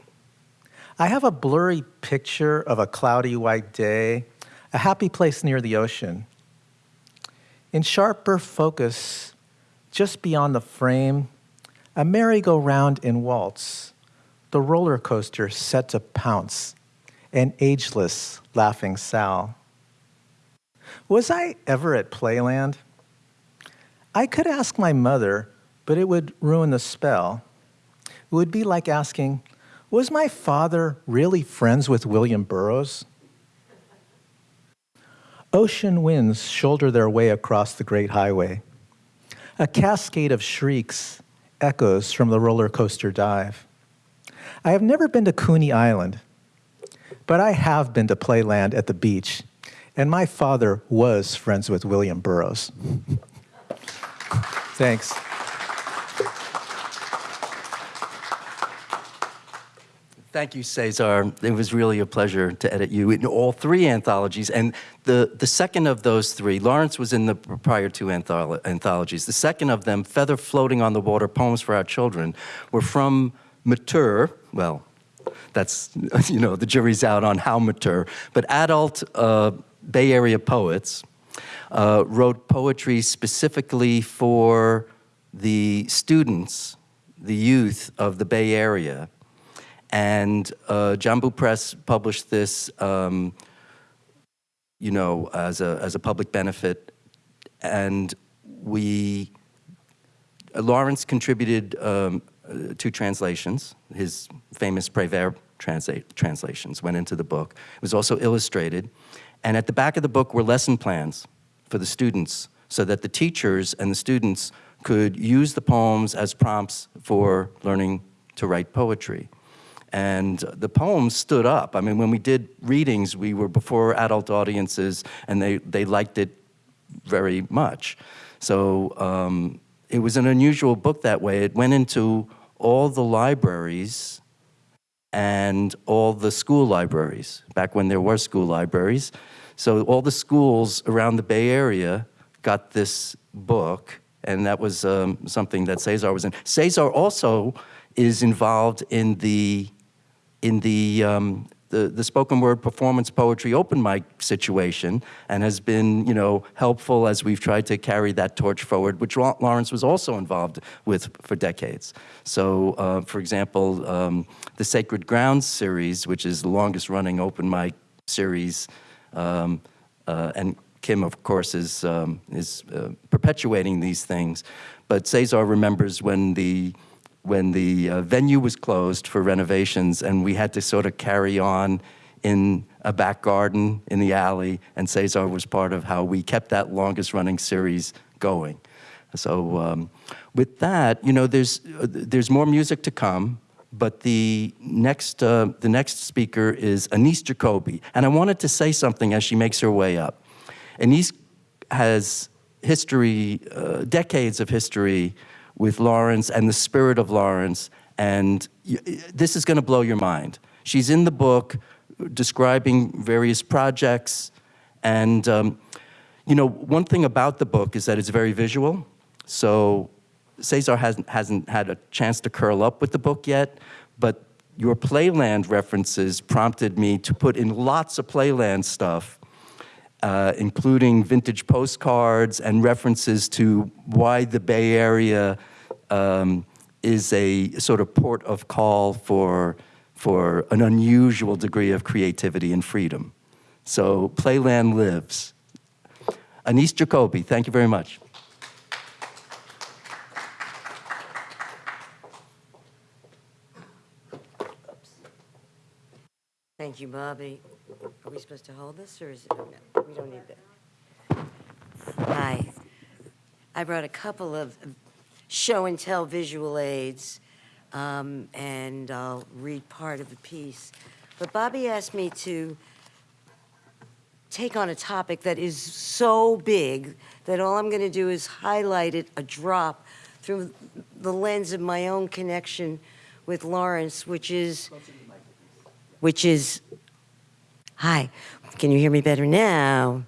I have a blurry picture of a cloudy white day, a happy place near the ocean. In sharper focus, just beyond the frame, a merry-go-round in waltz, the roller coaster set to pounce, an ageless laughing Sal. Was I ever at Playland? I could ask my mother, but it would ruin the spell. It would be like asking, was my father really friends with William Burroughs? Ocean winds shoulder their way across the great highway. A cascade of shrieks echoes from the roller coaster dive. I have never been to Coney Island, but I have been to Playland at the beach, and my father was friends with William Burroughs. <laughs> Thanks. Thank you, Cesar. It was really a pleasure to edit you in all three anthologies. And the, the second of those three, Lawrence was in the prior two antholo anthologies. The second of them, Feather Floating on the Water, Poems for Our Children, were from mature, well, that's, <laughs> you know, the jury's out on how mature, but adult uh, Bay Area poets uh, wrote poetry specifically for the students, the youth of the Bay Area. And uh, Jambu Press published this, um, you know, as a, as a public benefit. And we, Lawrence contributed um, uh, two translations. His famous Prévert translations went into the book. It was also illustrated. And at the back of the book were lesson plans for the students so that the teachers and the students could use the poems as prompts for learning to write poetry. And the poems stood up. I mean, when we did readings, we were before adult audiences, and they, they liked it very much. So um, it was an unusual book that way. It went into all the libraries and all the school libraries, back when there were school libraries. So all the schools around the Bay Area got this book, and that was um, something that Cesar was in. Cesar also is involved in the in the, um, the, spoken word performance poetry open mic situation and has been, you know, helpful as we've tried to carry that torch forward, which Lawrence was also involved with for decades. So, uh, for example, um, the Sacred Grounds series, which is the longest running open mic series, um, uh, and Kim, of course, is, um, is uh, perpetuating these things. But Cesar remembers when the when the uh, venue was closed for renovations and we had to sort of carry on in a back garden in the alley, and Cesar was part of how we kept that longest running series going. So um, with that, you know, there's, uh, there's more music to come, but the next, uh, the next speaker is Anise Jacoby. And I wanted to say something as she makes her way up. Anise has history, uh, decades of history with Lawrence and the spirit of Lawrence, and this is going to blow your mind. She's in the book describing various projects, and um, you know, one thing about the book is that it's very visual. So Cesar hasn't, hasn't had a chance to curl up with the book yet, but your Playland references prompted me to put in lots of Playland stuff uh, including vintage postcards and references to why the Bay Area um, is a sort of port of call for, for an unusual degree of creativity and freedom. So Playland lives. Anise Jacoby, thank you very much. Thank you, Bobby. Are we supposed to hold this, or is it, no, we don't need that. Hi. I brought a couple of show and tell visual aids, um, and I'll read part of the piece. But Bobby asked me to take on a topic that is so big that all I'm going to do is highlight it a drop through the lens of my own connection with Lawrence, which is which is, hi, can you hear me better now?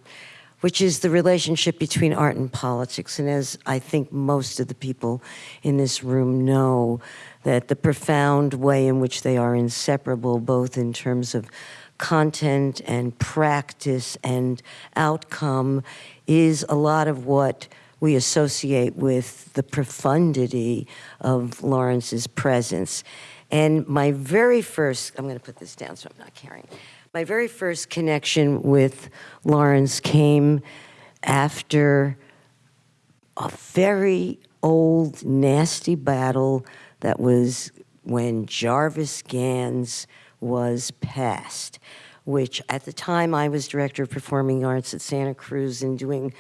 Which is the relationship between art and politics. And as I think most of the people in this room know, that the profound way in which they are inseparable, both in terms of content and practice and outcome, is a lot of what we associate with the profundity of Lawrence's presence. And my very first, I'm going to put this down so I'm not carrying. My very first connection with Lawrence came after a very old, nasty battle that was when Jarvis Gans was passed, which at the time I was director of performing arts at Santa Cruz and doing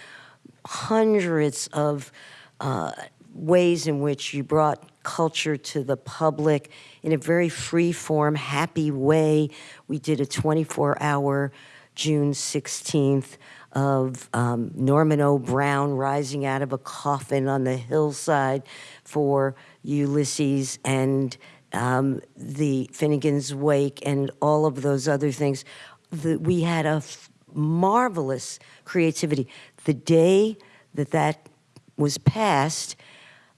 hundreds of uh, ways in which you brought culture to the public in a very free form, happy way. We did a 24 hour June 16th of um, Norman O. Brown rising out of a coffin on the hillside for Ulysses and um, the Finnegan's Wake and all of those other things. The, we had a marvelous creativity. The day that that was passed,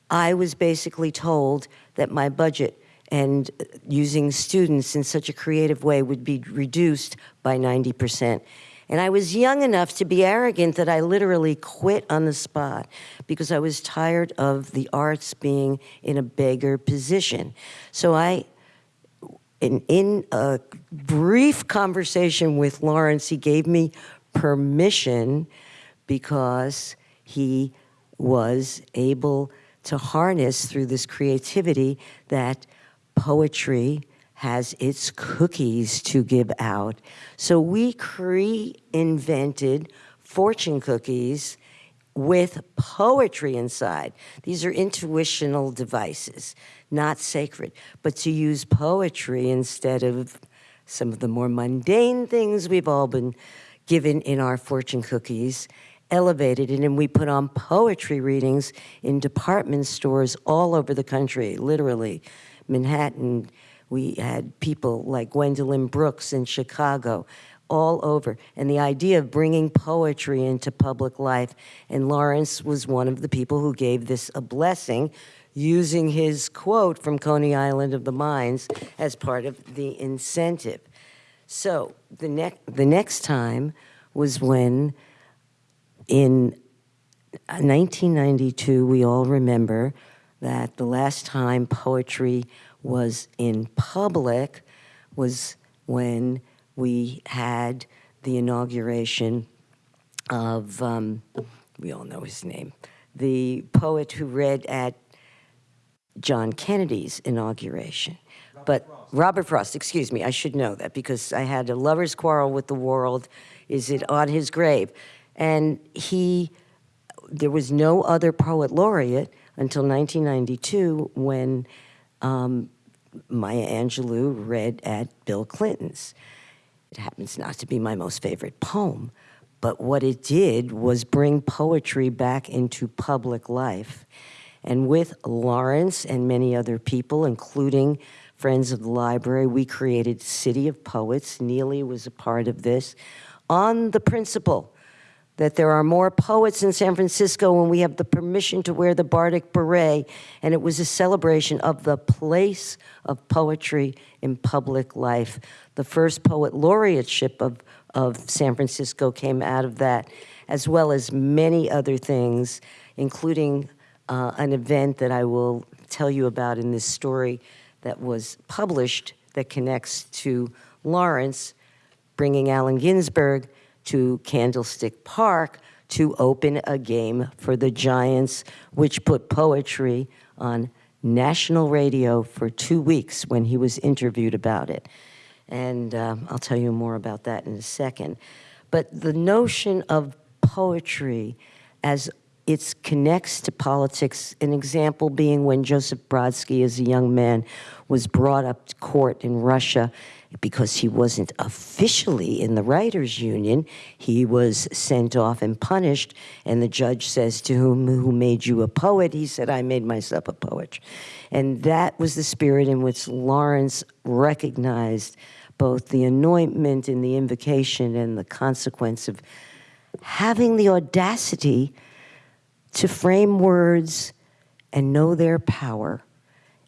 I was basically told that my budget and using students in such a creative way would be reduced by 90%. And I was young enough to be arrogant that I literally quit on the spot because I was tired of the arts being in a beggar position. So I, in, in a brief conversation with Lawrence, he gave me permission because he was able to harness through this creativity that poetry has its cookies to give out. So we reinvented fortune cookies with poetry inside. These are intuitional devices, not sacred, but to use poetry instead of some of the more mundane things we've all been given in our fortune cookies elevated it and we put on poetry readings in department stores all over the country literally manhattan we had people like gwendolyn brooks in chicago all over. And the idea of bringing poetry into public life and lawrence was one of the people who gave this a blessing using his quote from coney island of the mines as part of the incentive. So the, ne- the next time was when in uh, 1992, we all remember that the last time poetry was in public was when we had the inauguration of, um, we all know his name, the poet who read at John Kennedy's inauguration. but Robert Frost, excuse me, I should know that because I had a lover's quarrel with the world. Is it on his grave? And he, there was no other poet laureate until 1992 when um, Maya Angelou read at Bill Clinton's. It happens not to be my most favorite poem, but what it did was bring poetry back into public life. And with Lawrence and many other people, including Friends of the Library, we created City of Poets. Neeli was a part of this on the principle that there are more poets in San Francisco when we have the permission to wear the Bardic beret, and it was a celebration of the place of poetry in public life. The first poet laureateship of, of San Francisco came out of that, as well as many other things, including uh, an event that I will tell you about in this story that was published that connects to Lawrence, bringing Allen Ginsberg to Candlestick Park to open a game for the Giants, which put poetry on national radio for two weeks when he was interviewed about it. And um, I'll tell you more about that in a second. But the notion of poetry as it connects to politics, an example being when Joseph Brodsky, as a young man, was brought up to court in Russia because he wasn't officially in the writers union he was sent off and punished and the judge says to whom who made you a poet? He said i made myself a poet. And that was the spirit in which lawrence recognized both the anointment and the invocation and the consequence of having the audacity to frame words and know their power.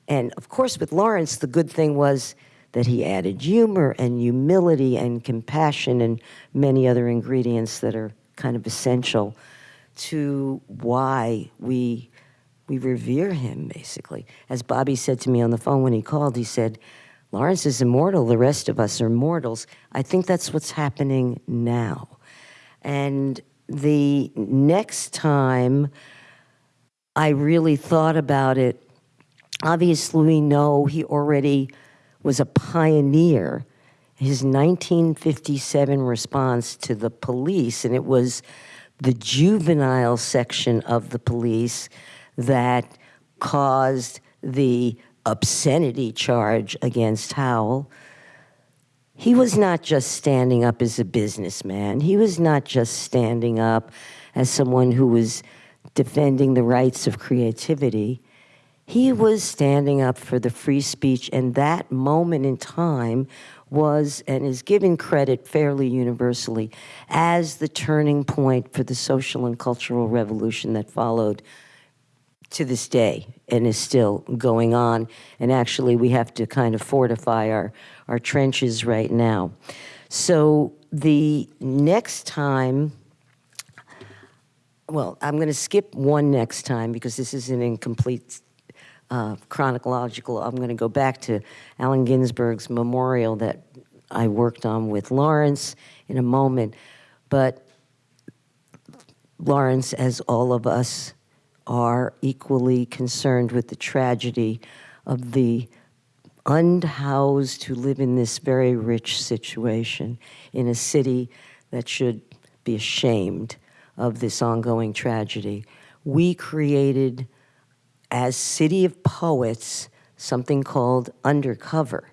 And of course with lawrence the good thing was that he added humor and humility and compassion and many other ingredients that are kind of essential to why we we revere him basically. As bobby said to me on the phone when he called he said lawrence is immortal. The rest of us are mortals. I think that's what's happening now. And the next time i really thought about it obviously we know he already was a pioneer. His 1957 response to the police, and it was the juvenile section of the police that caused the obscenity charge against Howl. He was not just standing up as a businessman. He was not just standing up as someone who was defending the rights of creativity. He was standing up for the free speech, and that moment in time was and is given credit fairly universally as the turning point for the social and cultural revolution that followed to this day and is still going on. And actually, we have to kind of fortify our, our trenches right now. So the next time, well, I'm going to skip one next time because this is an incomplete uh, chronological. I'm going to go back to Allen Ginsberg's memorial that I worked on with Lawrence in a moment. But Lawrence, as all of us, are equally concerned with the tragedy of the unhoused who live in this very rich situation in a city that should be ashamed of this ongoing tragedy. We created as City of Poets something called Undercover.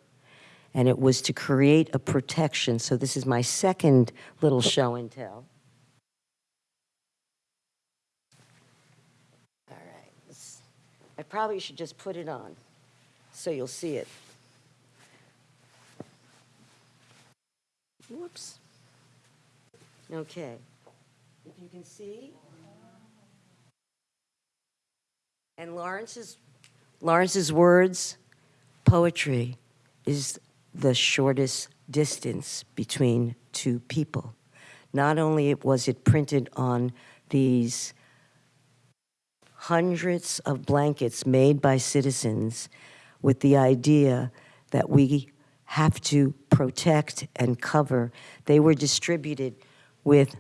And it was to create a protection. So this is my second little show and tell. All right. I probably should just put it on so you'll see it. Whoops. Okay. If you can see, And Lawrence's, Lawrence's words, poetry is the shortest distance between two people. Not only was it printed on these hundreds of blankets made by citizens with the idea that we have to protect and cover, they were distributed with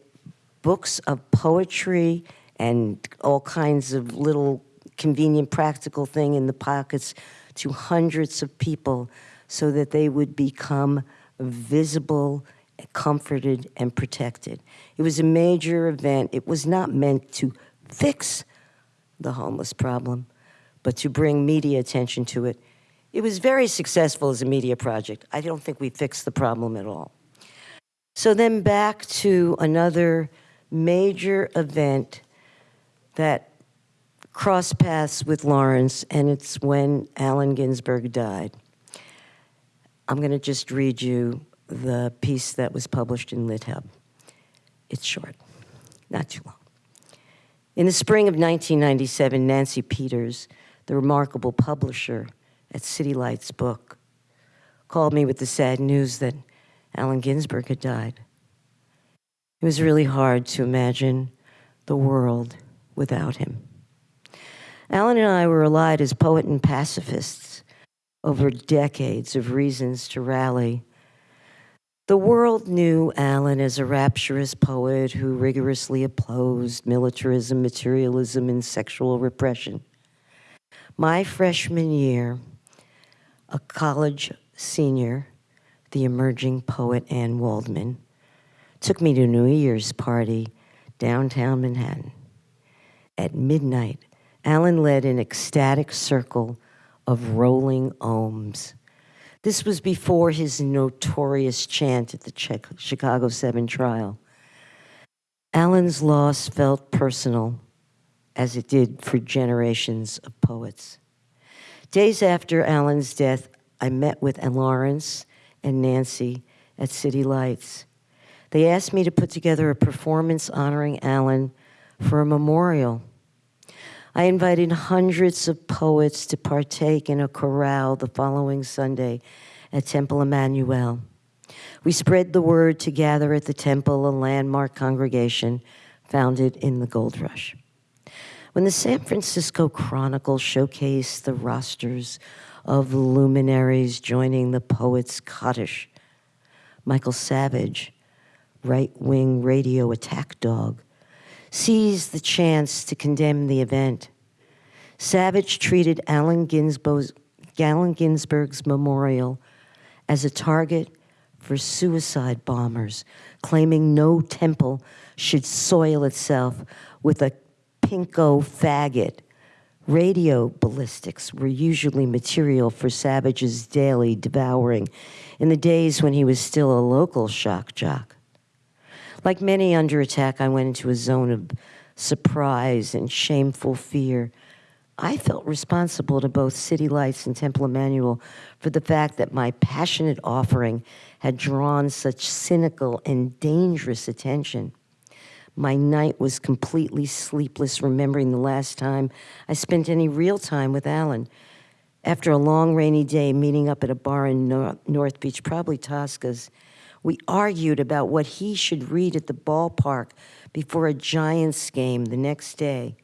books of poetry and all kinds of little convenient, practical thing in the pockets to hundreds of people so that they would become visible, comforted, and protected. It was a major event. It was not meant to fix the homeless problem, but to bring media attention to it. It was very successful as a media project. I don't think we fixed the problem at all. So then back to another major event that crossed paths with Lawrence, and it's when Allen Ginsberg died. I'm going to just read you the piece that was published in LitHub. It's short, not too long. In the spring of 1997, Nancy Peters, the remarkable publisher at City Lights Book, called me with the sad news that Allen Ginsberg had died. It was really hard to imagine the world without him. Allen and I were allied as poet and pacifists over decades of reasons to rally. The world knew Allen as a rapturous poet who rigorously opposed militarism, materialism, and sexual repression. My freshman year, a college senior, the emerging poet Anne Waldman, took me to New Year's party downtown Manhattan. At midnight, Allen led an ecstatic circle of rolling ohms. This was before his notorious chant at the Chicago 7 trial. Allen's loss felt personal, as it did for generations of poets. Days after Allen's death, I met with Lawrence and Nancy at City Lights. They asked me to put together a performance honoring Allen for a memorial. I invited hundreds of poets to partake in a chorale the following Sunday at Temple Emanu-El. We spread the word to gather at the temple, a landmark congregation founded in the gold rush. When the San Francisco Chronicle showcased the rosters of luminaries joining the Poets Kaddish, Michael Savage, right wing radio attack dog, seized the chance to condemn the event. Savage treated Allen Ginsberg's, Allen Ginsberg's memorial as a target for suicide bombers, claiming no temple should soil itself with a pinko faggot. Radio ballistics were usually material for Savage's daily devouring in the days when he was still a local shock jock. Like many under attack, I went into a zone of surprise and shameful fear. I felt responsible to both City Lights and Temple Emanu-El for the fact that my passionate offering had drawn such cynical and dangerous attention. My night was completely sleepless, remembering the last time I spent any real time with Allen. After a long rainy day, meeting up at a bar in North Beach, probably Tosca's, we argued about what he should read at the ballpark before a Giants game the next day.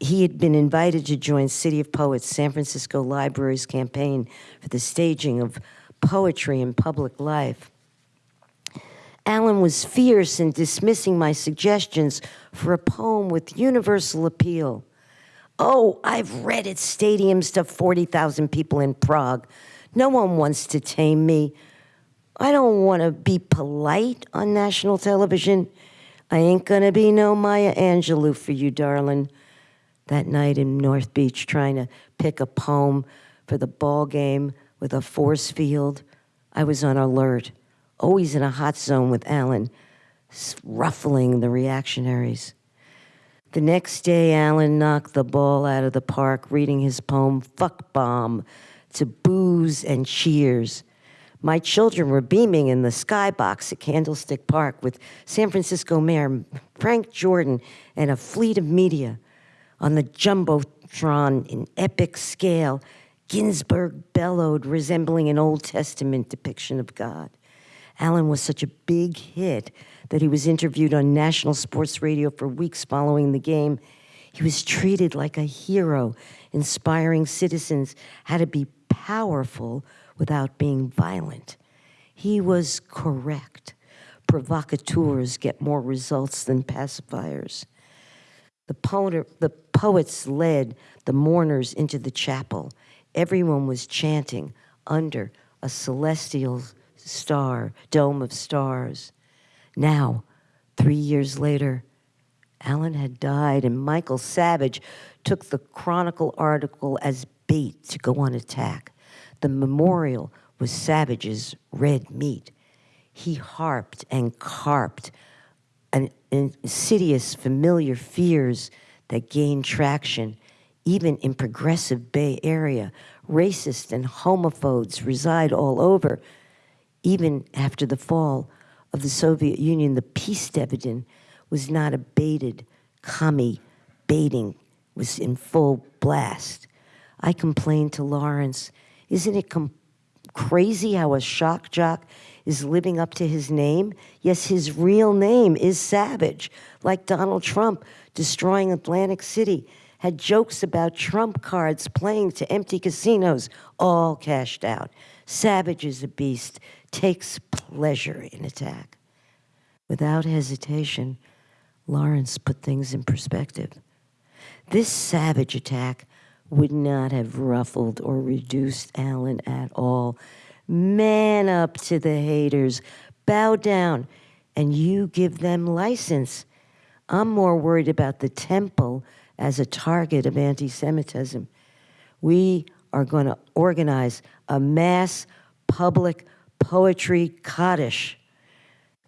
He had been invited to join City of Poets San Francisco Library's campaign for the staging of poetry in public life. Allen was fierce in dismissing my suggestions for a poem with universal appeal. Oh, I've read at stadiums to 40,000 people in Prague. No one wants to tame me. I don't want to be polite on national television. I ain't gonna be no Maya Angelou for you, darling. That night in North Beach, trying to pick a poem for the ball game with a force field, I was on alert, always in a hot zone with Allen, ruffling the reactionaries. The next day, Allen knocked the ball out of the park, reading his poem, Fuck Bomb, to boos and cheers. My children were beaming in the skybox at Candlestick Park with San Francisco Mayor Frank Jordan and a fleet of media. On the Jumbotron in epic scale, Ginsberg bellowed, resembling an Old Testament depiction of God. Allen was such a big hit that he was interviewed on national sports radio for weeks following the game. He was treated like a hero, inspiring citizens how to be powerful without being violent. He was correct. Provocateurs get more results than pacifiers. The, poet, the poets led the mourners into the chapel. Everyone was chanting, under a celestial star, dome of stars. Now, three years later, Allen had died, and Michael Savage took the Chronicle article as bait to go on attack. The memorial was Savage's red meat. He harped and carped an insidious, familiar fears that gained traction, even in progressive Bay Area. Racists and homophobes reside all over. Even after the fall of the Soviet Union, the peace dividend was not abated. Commie baiting was in full blast. I complained to Lawrence, isn't it crazy how a shock jock is living up to his name? Yes, his real name is Savage, like Donald Trump destroying Atlantic City, had jokes about Trump cards playing to empty casinos, all cashed out. Savage is a beast, takes pleasure in attack. Without hesitation, Lawrence put things in perspective. This savage attack would not have ruffled or reduced Allen at all. Man up to the haters, bow down, and you give them license. I'm more worried about the temple as a target of anti Semitism. We are going to organize a mass public poetry Kaddish.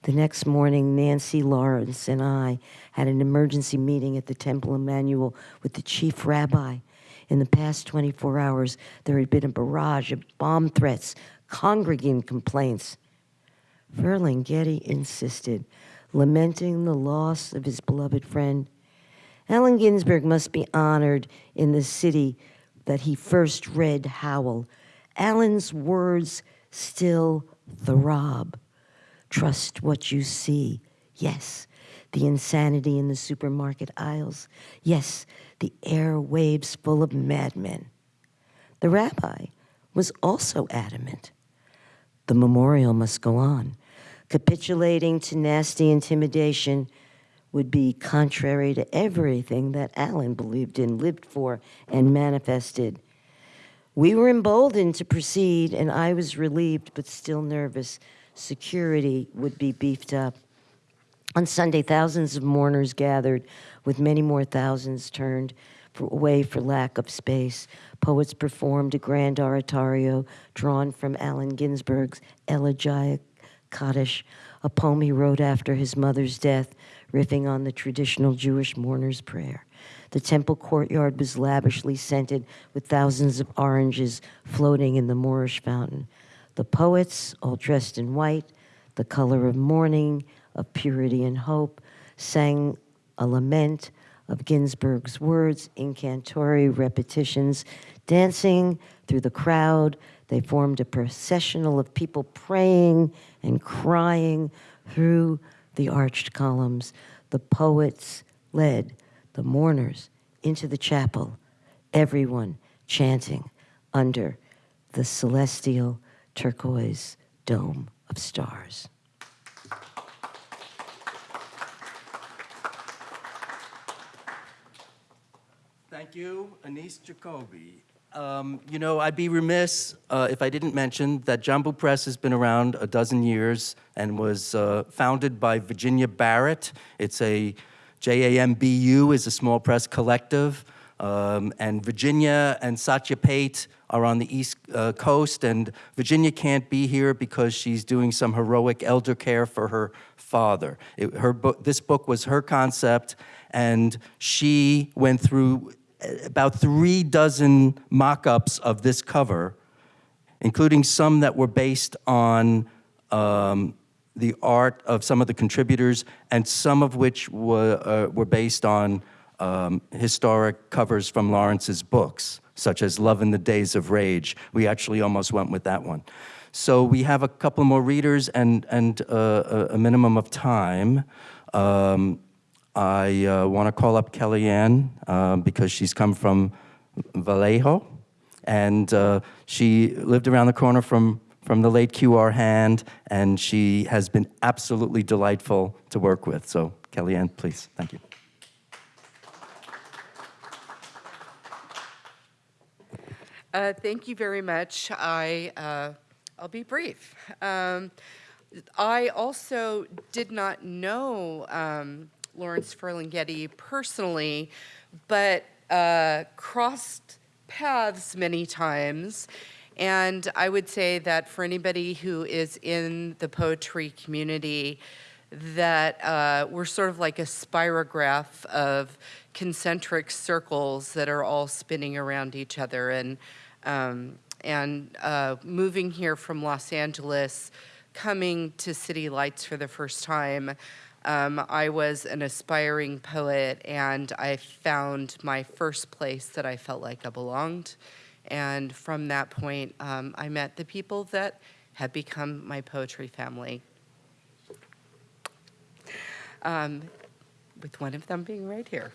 The next morning, Nancy Lawrence and I had an emergency meeting at the Temple Emanu-El with the chief rabbi. In the past 24 hours, there had been a barrage of bomb threats, congregant complaints. Ferlinghetti insisted, lamenting the loss of his beloved friend. Allen Ginsberg must be honored in the city that he first read Howl. Allen's words still throb. Trust what you see. Yes, the insanity in the supermarket aisles. Yes, the airwaves full of madmen. The rabbi was also adamant. The memorial must go on. Capitulating to nasty intimidation would be contrary to everything that Allen believed in, lived for, and manifested. We were emboldened to proceed, and I was relieved but still nervous. Security would be beefed up. On Sunday, thousands of mourners gathered, with many more thousands turned for, away for lack of space. Poets performed a grand oratorio drawn from Allen Ginsberg's Elegiac Kaddish, a poem he wrote after his mother's death, riffing on the traditional Jewish mourner's prayer. The temple courtyard was lavishly scented with thousands of oranges floating in the Moorish fountain. The poets, all dressed in white, the color of mourning, of purity and hope, sang a lament of Ginsberg's words, incantory repetitions. Dancing through the crowd, they formed a processional of people praying and crying through the arched columns. The poets led the mourners into the chapel, everyone chanting under the celestial turquoise dome of stars. Thank you, Anise Jacoby. Um, you know, I'd be remiss uh, if I didn't mention that Jambu Press has been around a dozen years and was uh, founded by Virginia Barrett. It's a JAMBU is a small press collective, um, and Virginia and Satyapate are on the East uh, Coast, and Virginia can't be here because she's doing some heroic elder care for her father. It, her book, this book was her concept, and she went through about three dozen mock ups of this cover, including some that were based on um, the art of some of the contributors, and some of which were, uh, were based on um, historic covers from Lawrence's books, such as Love in the Days of Rage. We actually almost went with that one. So we have a couple more readers and, and uh, a minimum of time. Um, I uh, want to call up Kellyanne uh, because she's come from Vallejo, and uh, she lived around the corner from, from the late Q.R. Hand, and she has been absolutely delightful to work with. So, Kellyanne, please, thank you. Uh, Thank you very much. I, uh, I'll be brief. Um, I also did not know um, Lawrence Ferlinghetti personally, but uh, crossed paths many times. And I would say that for anybody who is in the poetry community, that uh, we're sort of like a spirograph of concentric circles that are all spinning around each other. And, um, and uh, moving here from Los Angeles, coming to City Lights for the first time, um, I was an aspiring poet and I found my first place that I felt like I belonged. And from that point, um, I met the people that have become my poetry family. Um, with one of them being right here.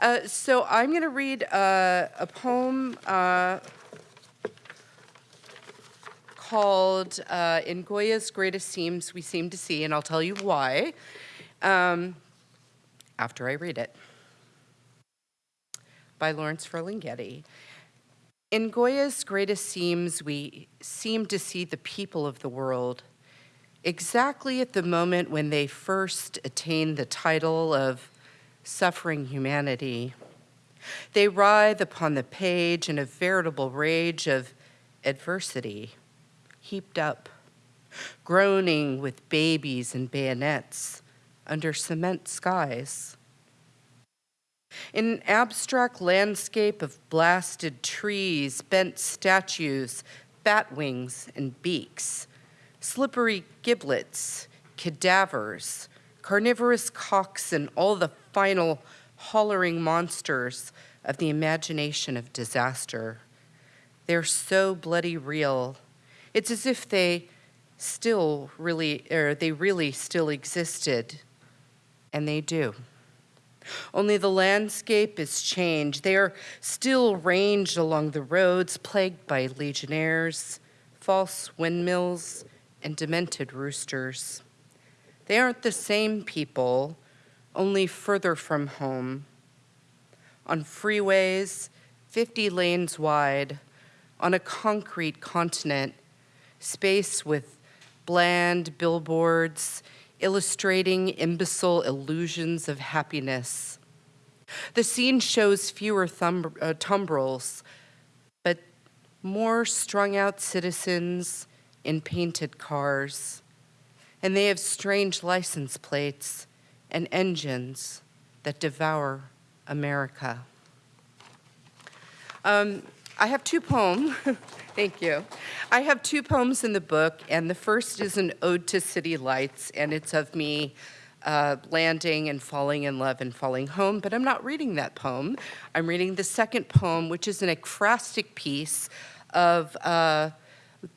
Uh, so I'm going to read uh, a poem uh, called uh, In Goya's Greatest Scenes We Seem to See, and I'll tell you why um, after I read it. By Lawrence Ferlinghetti. In Goya's greatest scenes, we seem to see the people of the world exactly at the moment when they first attain the title of suffering humanity. They writhe upon the page in a veritable rage of adversity, heaped up, groaning with babies and bayonets under cement skies. In an abstract landscape of blasted trees, bent statues, bat wings, and beaks, slippery giblets, cadavers, carnivorous cocks, and all the final hollering monsters of the imagination of disaster. They're so bloody real. It's as if they still really, or they really still existed, and they do. Only the landscape is changed. They are still ranged along the roads, plagued by legionnaires, false windmills, and demented roosters. They aren't the same people, only further from home. On freeways, 50 lanes wide, on a concrete continent, space with bland billboards illustrating imbecile illusions of happiness. The scene shows fewer thumb, uh, tumbrils, but more strung out citizens in painted cars. And they have strange license plates and engines that devour America. Um, I have two poems. <laughs> Thank you. I have two poems in the book, and the first is an ode to city lights, and it's of me uh, landing and falling in love and falling home, but I'm not reading that poem. I'm reading the second poem, which is an ekphrastic piece of uh,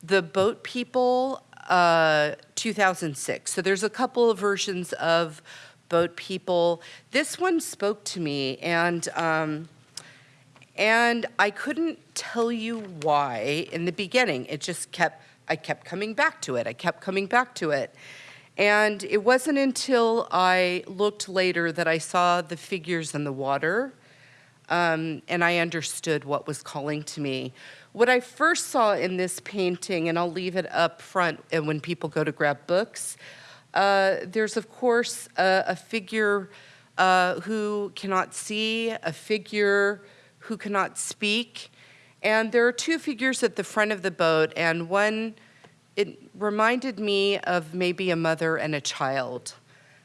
the Boat People uh, 2006. So there's a couple of versions of Boat People. This one spoke to me, and um, and I couldn't tell you why in the beginning. It just kept, I kept coming back to it. I kept coming back to it. And it wasn't until I looked later that I saw the figures in the water um, and I understood what was calling to me. What I first saw in this painting, and I'll leave it up front and when people go to grab books, uh, there's of course a, a figure uh, who cannot see, a figure who cannot speak. And there are two figures at the front of the boat, and one, it reminded me of maybe a mother and a child.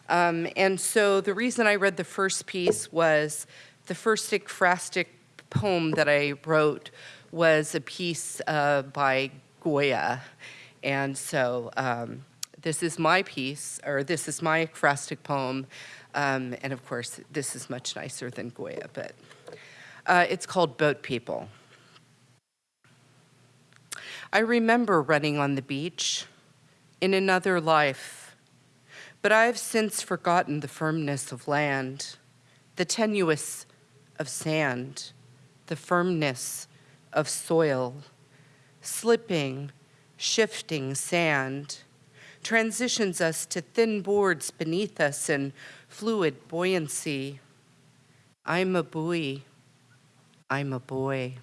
Um, and so the reason I read the first piece was the first ekphrastic poem that I wrote was a piece uh, by Goya. And so um, this is my piece, or this is my ekphrastic poem. Um, and of course, this is much nicer than Goya, but. Uh, it's called Boat People. I remember running on the beach in another life, but I have since forgotten the firmness of land, the tenuous of sand, the firmness of soil, slipping, shifting sand transitions us to thin boards beneath us and fluid buoyancy. I'm a buoy I'm a boy.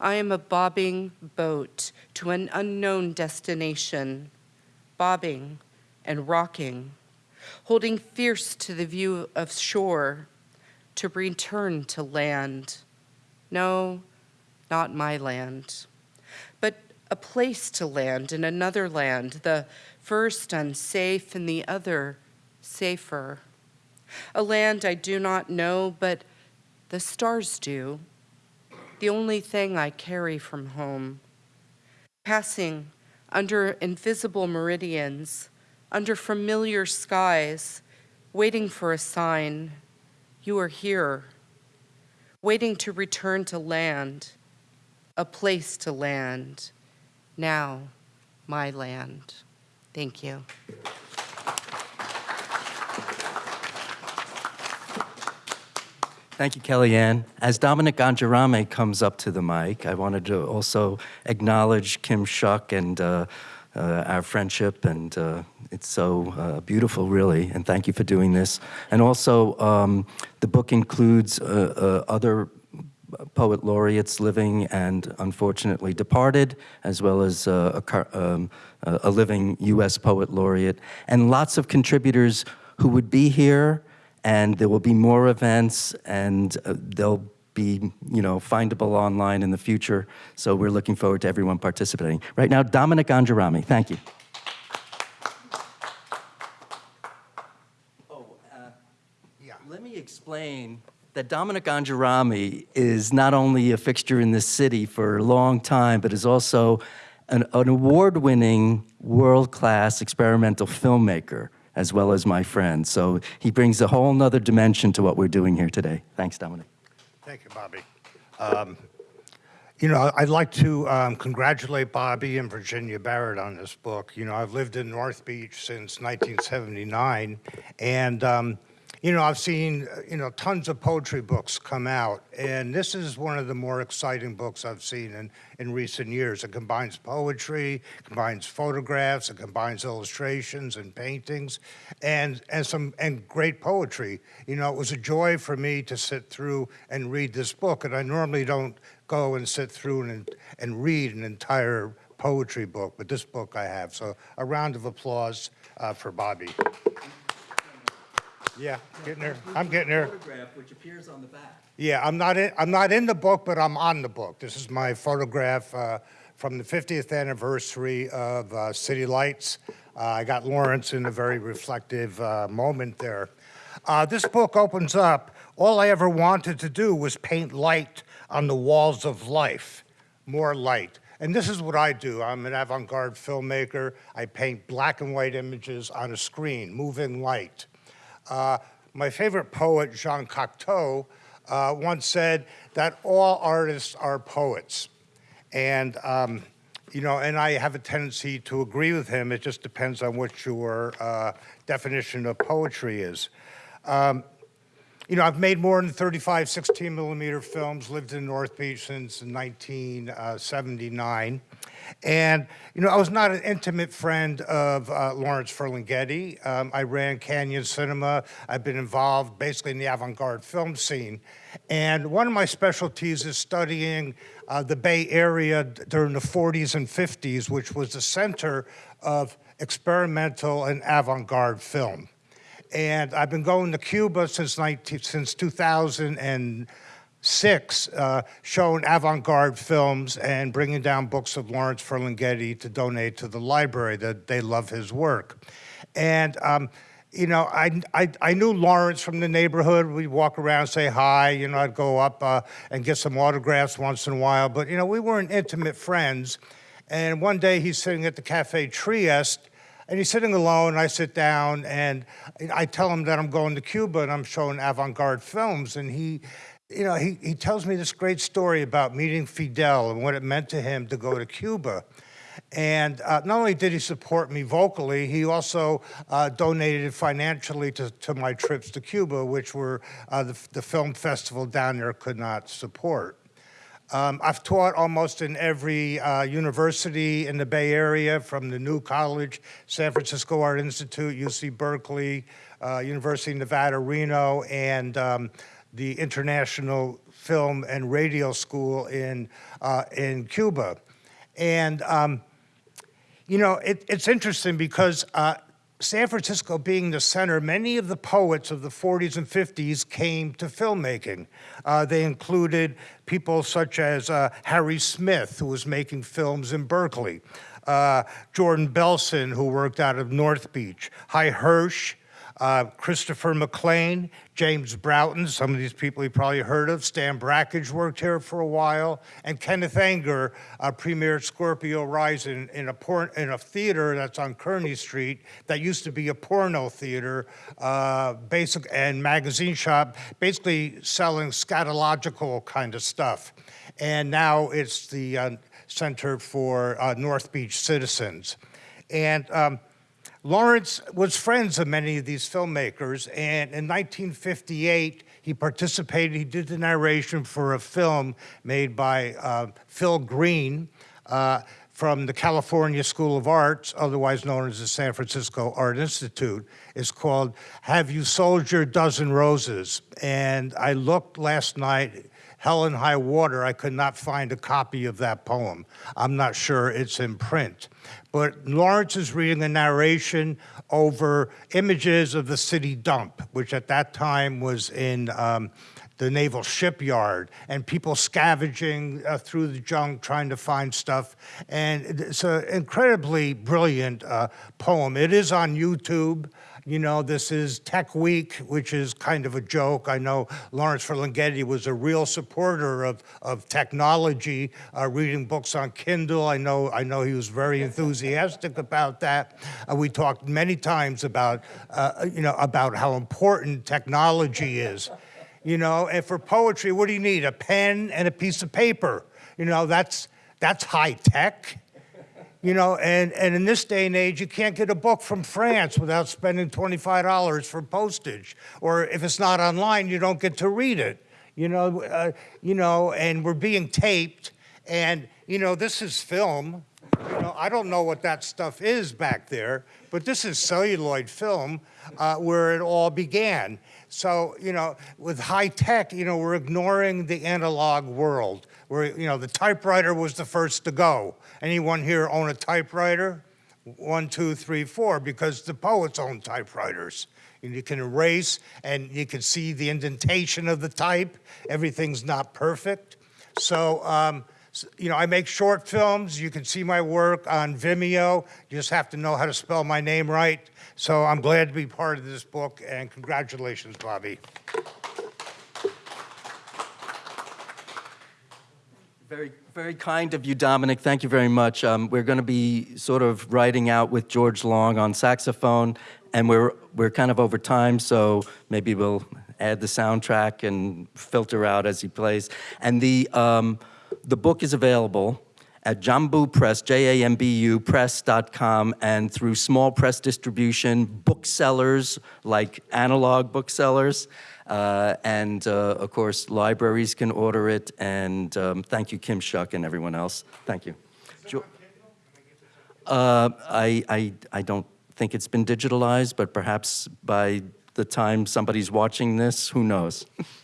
I am a bobbing boat to an unknown destination, bobbing and rocking, holding fierce to the view of shore to return to land. No, not my land, but a place to land in another land, the first unsafe and the other safer. A land I do not know, but the stars do the only thing I carry from home. Passing under invisible meridians, under familiar skies, waiting for a sign, you are here, waiting to return to land, a place to land, now my land. Thank you. Thank you, Kellyanne. As Dominic Angerame comes up to the mic, I wanted to also acknowledge Kim Shuck and uh, uh, our friendship, and uh, it's so uh, beautiful, really, and thank you for doing this. And also, um, the book includes uh, uh, other poet laureates living and unfortunately departed, as well as a, um, a living U.S. poet laureate, and lots of contributors who would be here, and there will be more events, and uh, they'll be, you know, findable online in the future. So we're looking forward to everyone participating. Right now, Dominic Angerame, thank you. Oh, yeah. Let me explain that Dominic Angerame is not only a fixture in this city for a long time, but is also an, an award-winning, world-class experimental filmmaker, as well as my friend. So he brings a whole nother dimension to what we're doing here today. Thanks, Dominic. Thank you, Bobby. Um, You know, I'd like to um, congratulate Bobby and Virginia Barrett on this book. You know, I've lived in North Beach since 1979, and, um, you know, I've seen, uh, you know, tons of poetry books come out, and this is one of the more exciting books I've seen in, in recent years. It combines poetry, combines photographs, it combines illustrations and paintings, and, and some, and great poetry. You know, it was a joy for me to sit through and read this book, and I normally don't go and sit through and, and read an entire poetry book, but this book I have. So a round of applause uh, for Bobby. Yeah, getting there. I'm getting there. Photograph, which appears on the back. Yeah, I'm not in, I'm not in the book, but I'm on the book. This is my photograph uh, from the 50th anniversary of uh, City Lights. Uh, I got Lawrence in a very reflective uh, moment there. Uh, this book opens up. All I ever wanted to do was paint light on the walls of life, more light. And this is what I do. I'm an avant-garde filmmaker. I paint black and white images on a screen, moving light. Uh, my favorite poet, Jean Cocteau, uh, once said that all artists are poets. And, um, you know, and I have a tendency to agree with him. It just depends on what your uh, definition of poetry is. Um, you know, I've made more than 35 16 millimeter films, lived in North Beach since 1979. And, you know, I was not an intimate friend of uh, Lawrence Ferlinghetti. Um, I ran Canyon Cinema. I've been involved basically in the avant-garde film scene. And one of my specialties is studying uh, the Bay Area during the 40s and 50s, which was the center of experimental and avant-garde film. And I've been going to Cuba since 19, since 2006, uh, showing avant-garde films and bringing down books of Lawrence Ferlinghetti to donate to the library. That they love his work, and. Um, you know, I, I, I, knew Lawrence from the neighborhood. We'd walk around, say hi. You know, I'd go up uh, and get some autographs once in a while. But, you know, we weren't intimate friends. And one day he's sitting at the Cafe Trieste, and he's sitting alone. I sit down and I tell him that I'm going to Cuba and I'm showing avant-garde films. And he, you know, he, he tells me this great story about meeting Fidel and what it meant to him to go to Cuba. And uh, not only did he support me vocally, he also uh, donated financially to, to my trips to Cuba, which were uh, the, the film festival down there could not support. Um, I've taught almost in every uh, university in the Bay Area, from the New College, San Francisco Art Institute, UC Berkeley, uh, University of Nevada, Reno, and um, the International Film and Radio School in, uh, in Cuba. And, um, you know, it, it's interesting because uh, San Francisco being the center, many of the poets of the 40s and 50s came to filmmaking. Uh, they included people such as uh, Harry Smith, who was making films in Berkeley, uh, Jordan Belson, who worked out of North Beach, Hy Hirsh, uh, Christopher Maclaine, James Broughton, some of these people you probably heard of. Stan Brakhage worked here for a while, and Kenneth Anger uh, premiered Scorpio Rise in, in, a in a theater that's on Kearny Street that used to be a porno theater, uh, basic and magazine shop, basically selling scatological kind of stuff. And now it's the uh, Center for uh, North Beach Citizens. And um, Lawrence was friends of many of these filmmakers, and in 1958, he participated, he did the narration for a film made by uh, Phil Green uh, from the California School of Arts, otherwise known as the San Francisco Art Institute. It's called Have You Sold Your Dozen Roses? And I looked last night, hell and high water, I could not find a copy of that poem. I'm not sure it's in print. But Lawrence is reading a narration over images of the city dump, which at that time was in um, the naval shipyard, and people scavenging uh, through the junk trying to find stuff. And it's an incredibly brilliant uh, poem. It is on YouTube. You know, this is Tech Week, which is kind of a joke. I know Lawrence Ferlinghetti was a real supporter of, of technology, uh, reading books on Kindle. I know, I know he was very enthusiastic about that. Uh, we talked many times about, uh, you know, about how important technology is. You know, and for poetry, what do you need? A pen and a piece of paper. You know, that's, that's high tech. You know, and, and in this day and age, you can't get a book from France without spending $25 for postage. Or if it's not online, you don't get to read it. You know, uh, you know, and we're being taped, and you know, this is film. You know, I don't know what that stuff is back there, but this is celluloid film uh, where it all began. So, you know, with high tech, you know, we're ignoring the analog world. Where, you know, the typewriter was the first to go. Anyone here own a typewriter? One, two, three, four, because the poets own typewriters. And you can erase and you can see the indentation of the type. Everything's not perfect. So, um, you know, I make short films. You can see my work on Vimeo. You just have to know how to spell my name right. So I'm glad to be part of this book, and congratulations, Bobby. Very, very kind of you, Dominic. Thank you very much. Um, we're going to be sort of writing out with George Long on saxophone, and we're we're kind of over time, so maybe we'll add the soundtrack and filter out as he plays. And the um, the book is available at Jambu Press, J-A-M-B-U press.com, and through small press distribution, booksellers like analog booksellers, uh, and uh, of course, libraries can order it. And um, thank you, Kim Shuck and everyone else. Thank you. Jo- uh, I, I, I don't think it's been digitalized, but perhaps by the time somebody's watching this, who knows? <laughs>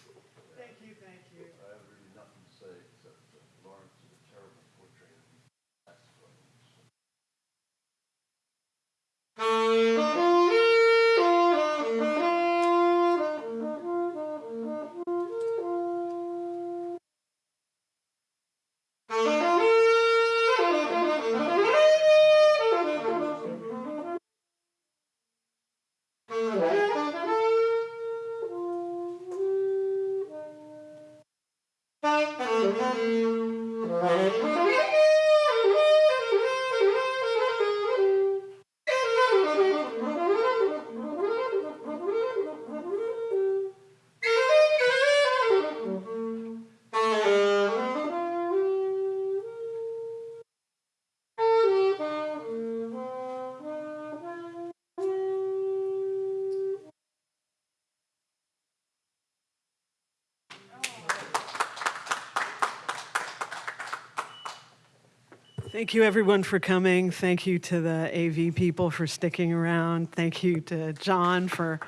Thank you, everyone, for coming. Thank you to the AV people for sticking around. Thank you to John for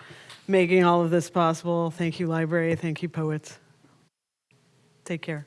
making all of this possible. Thank you, library. Thank you, poets. Take care.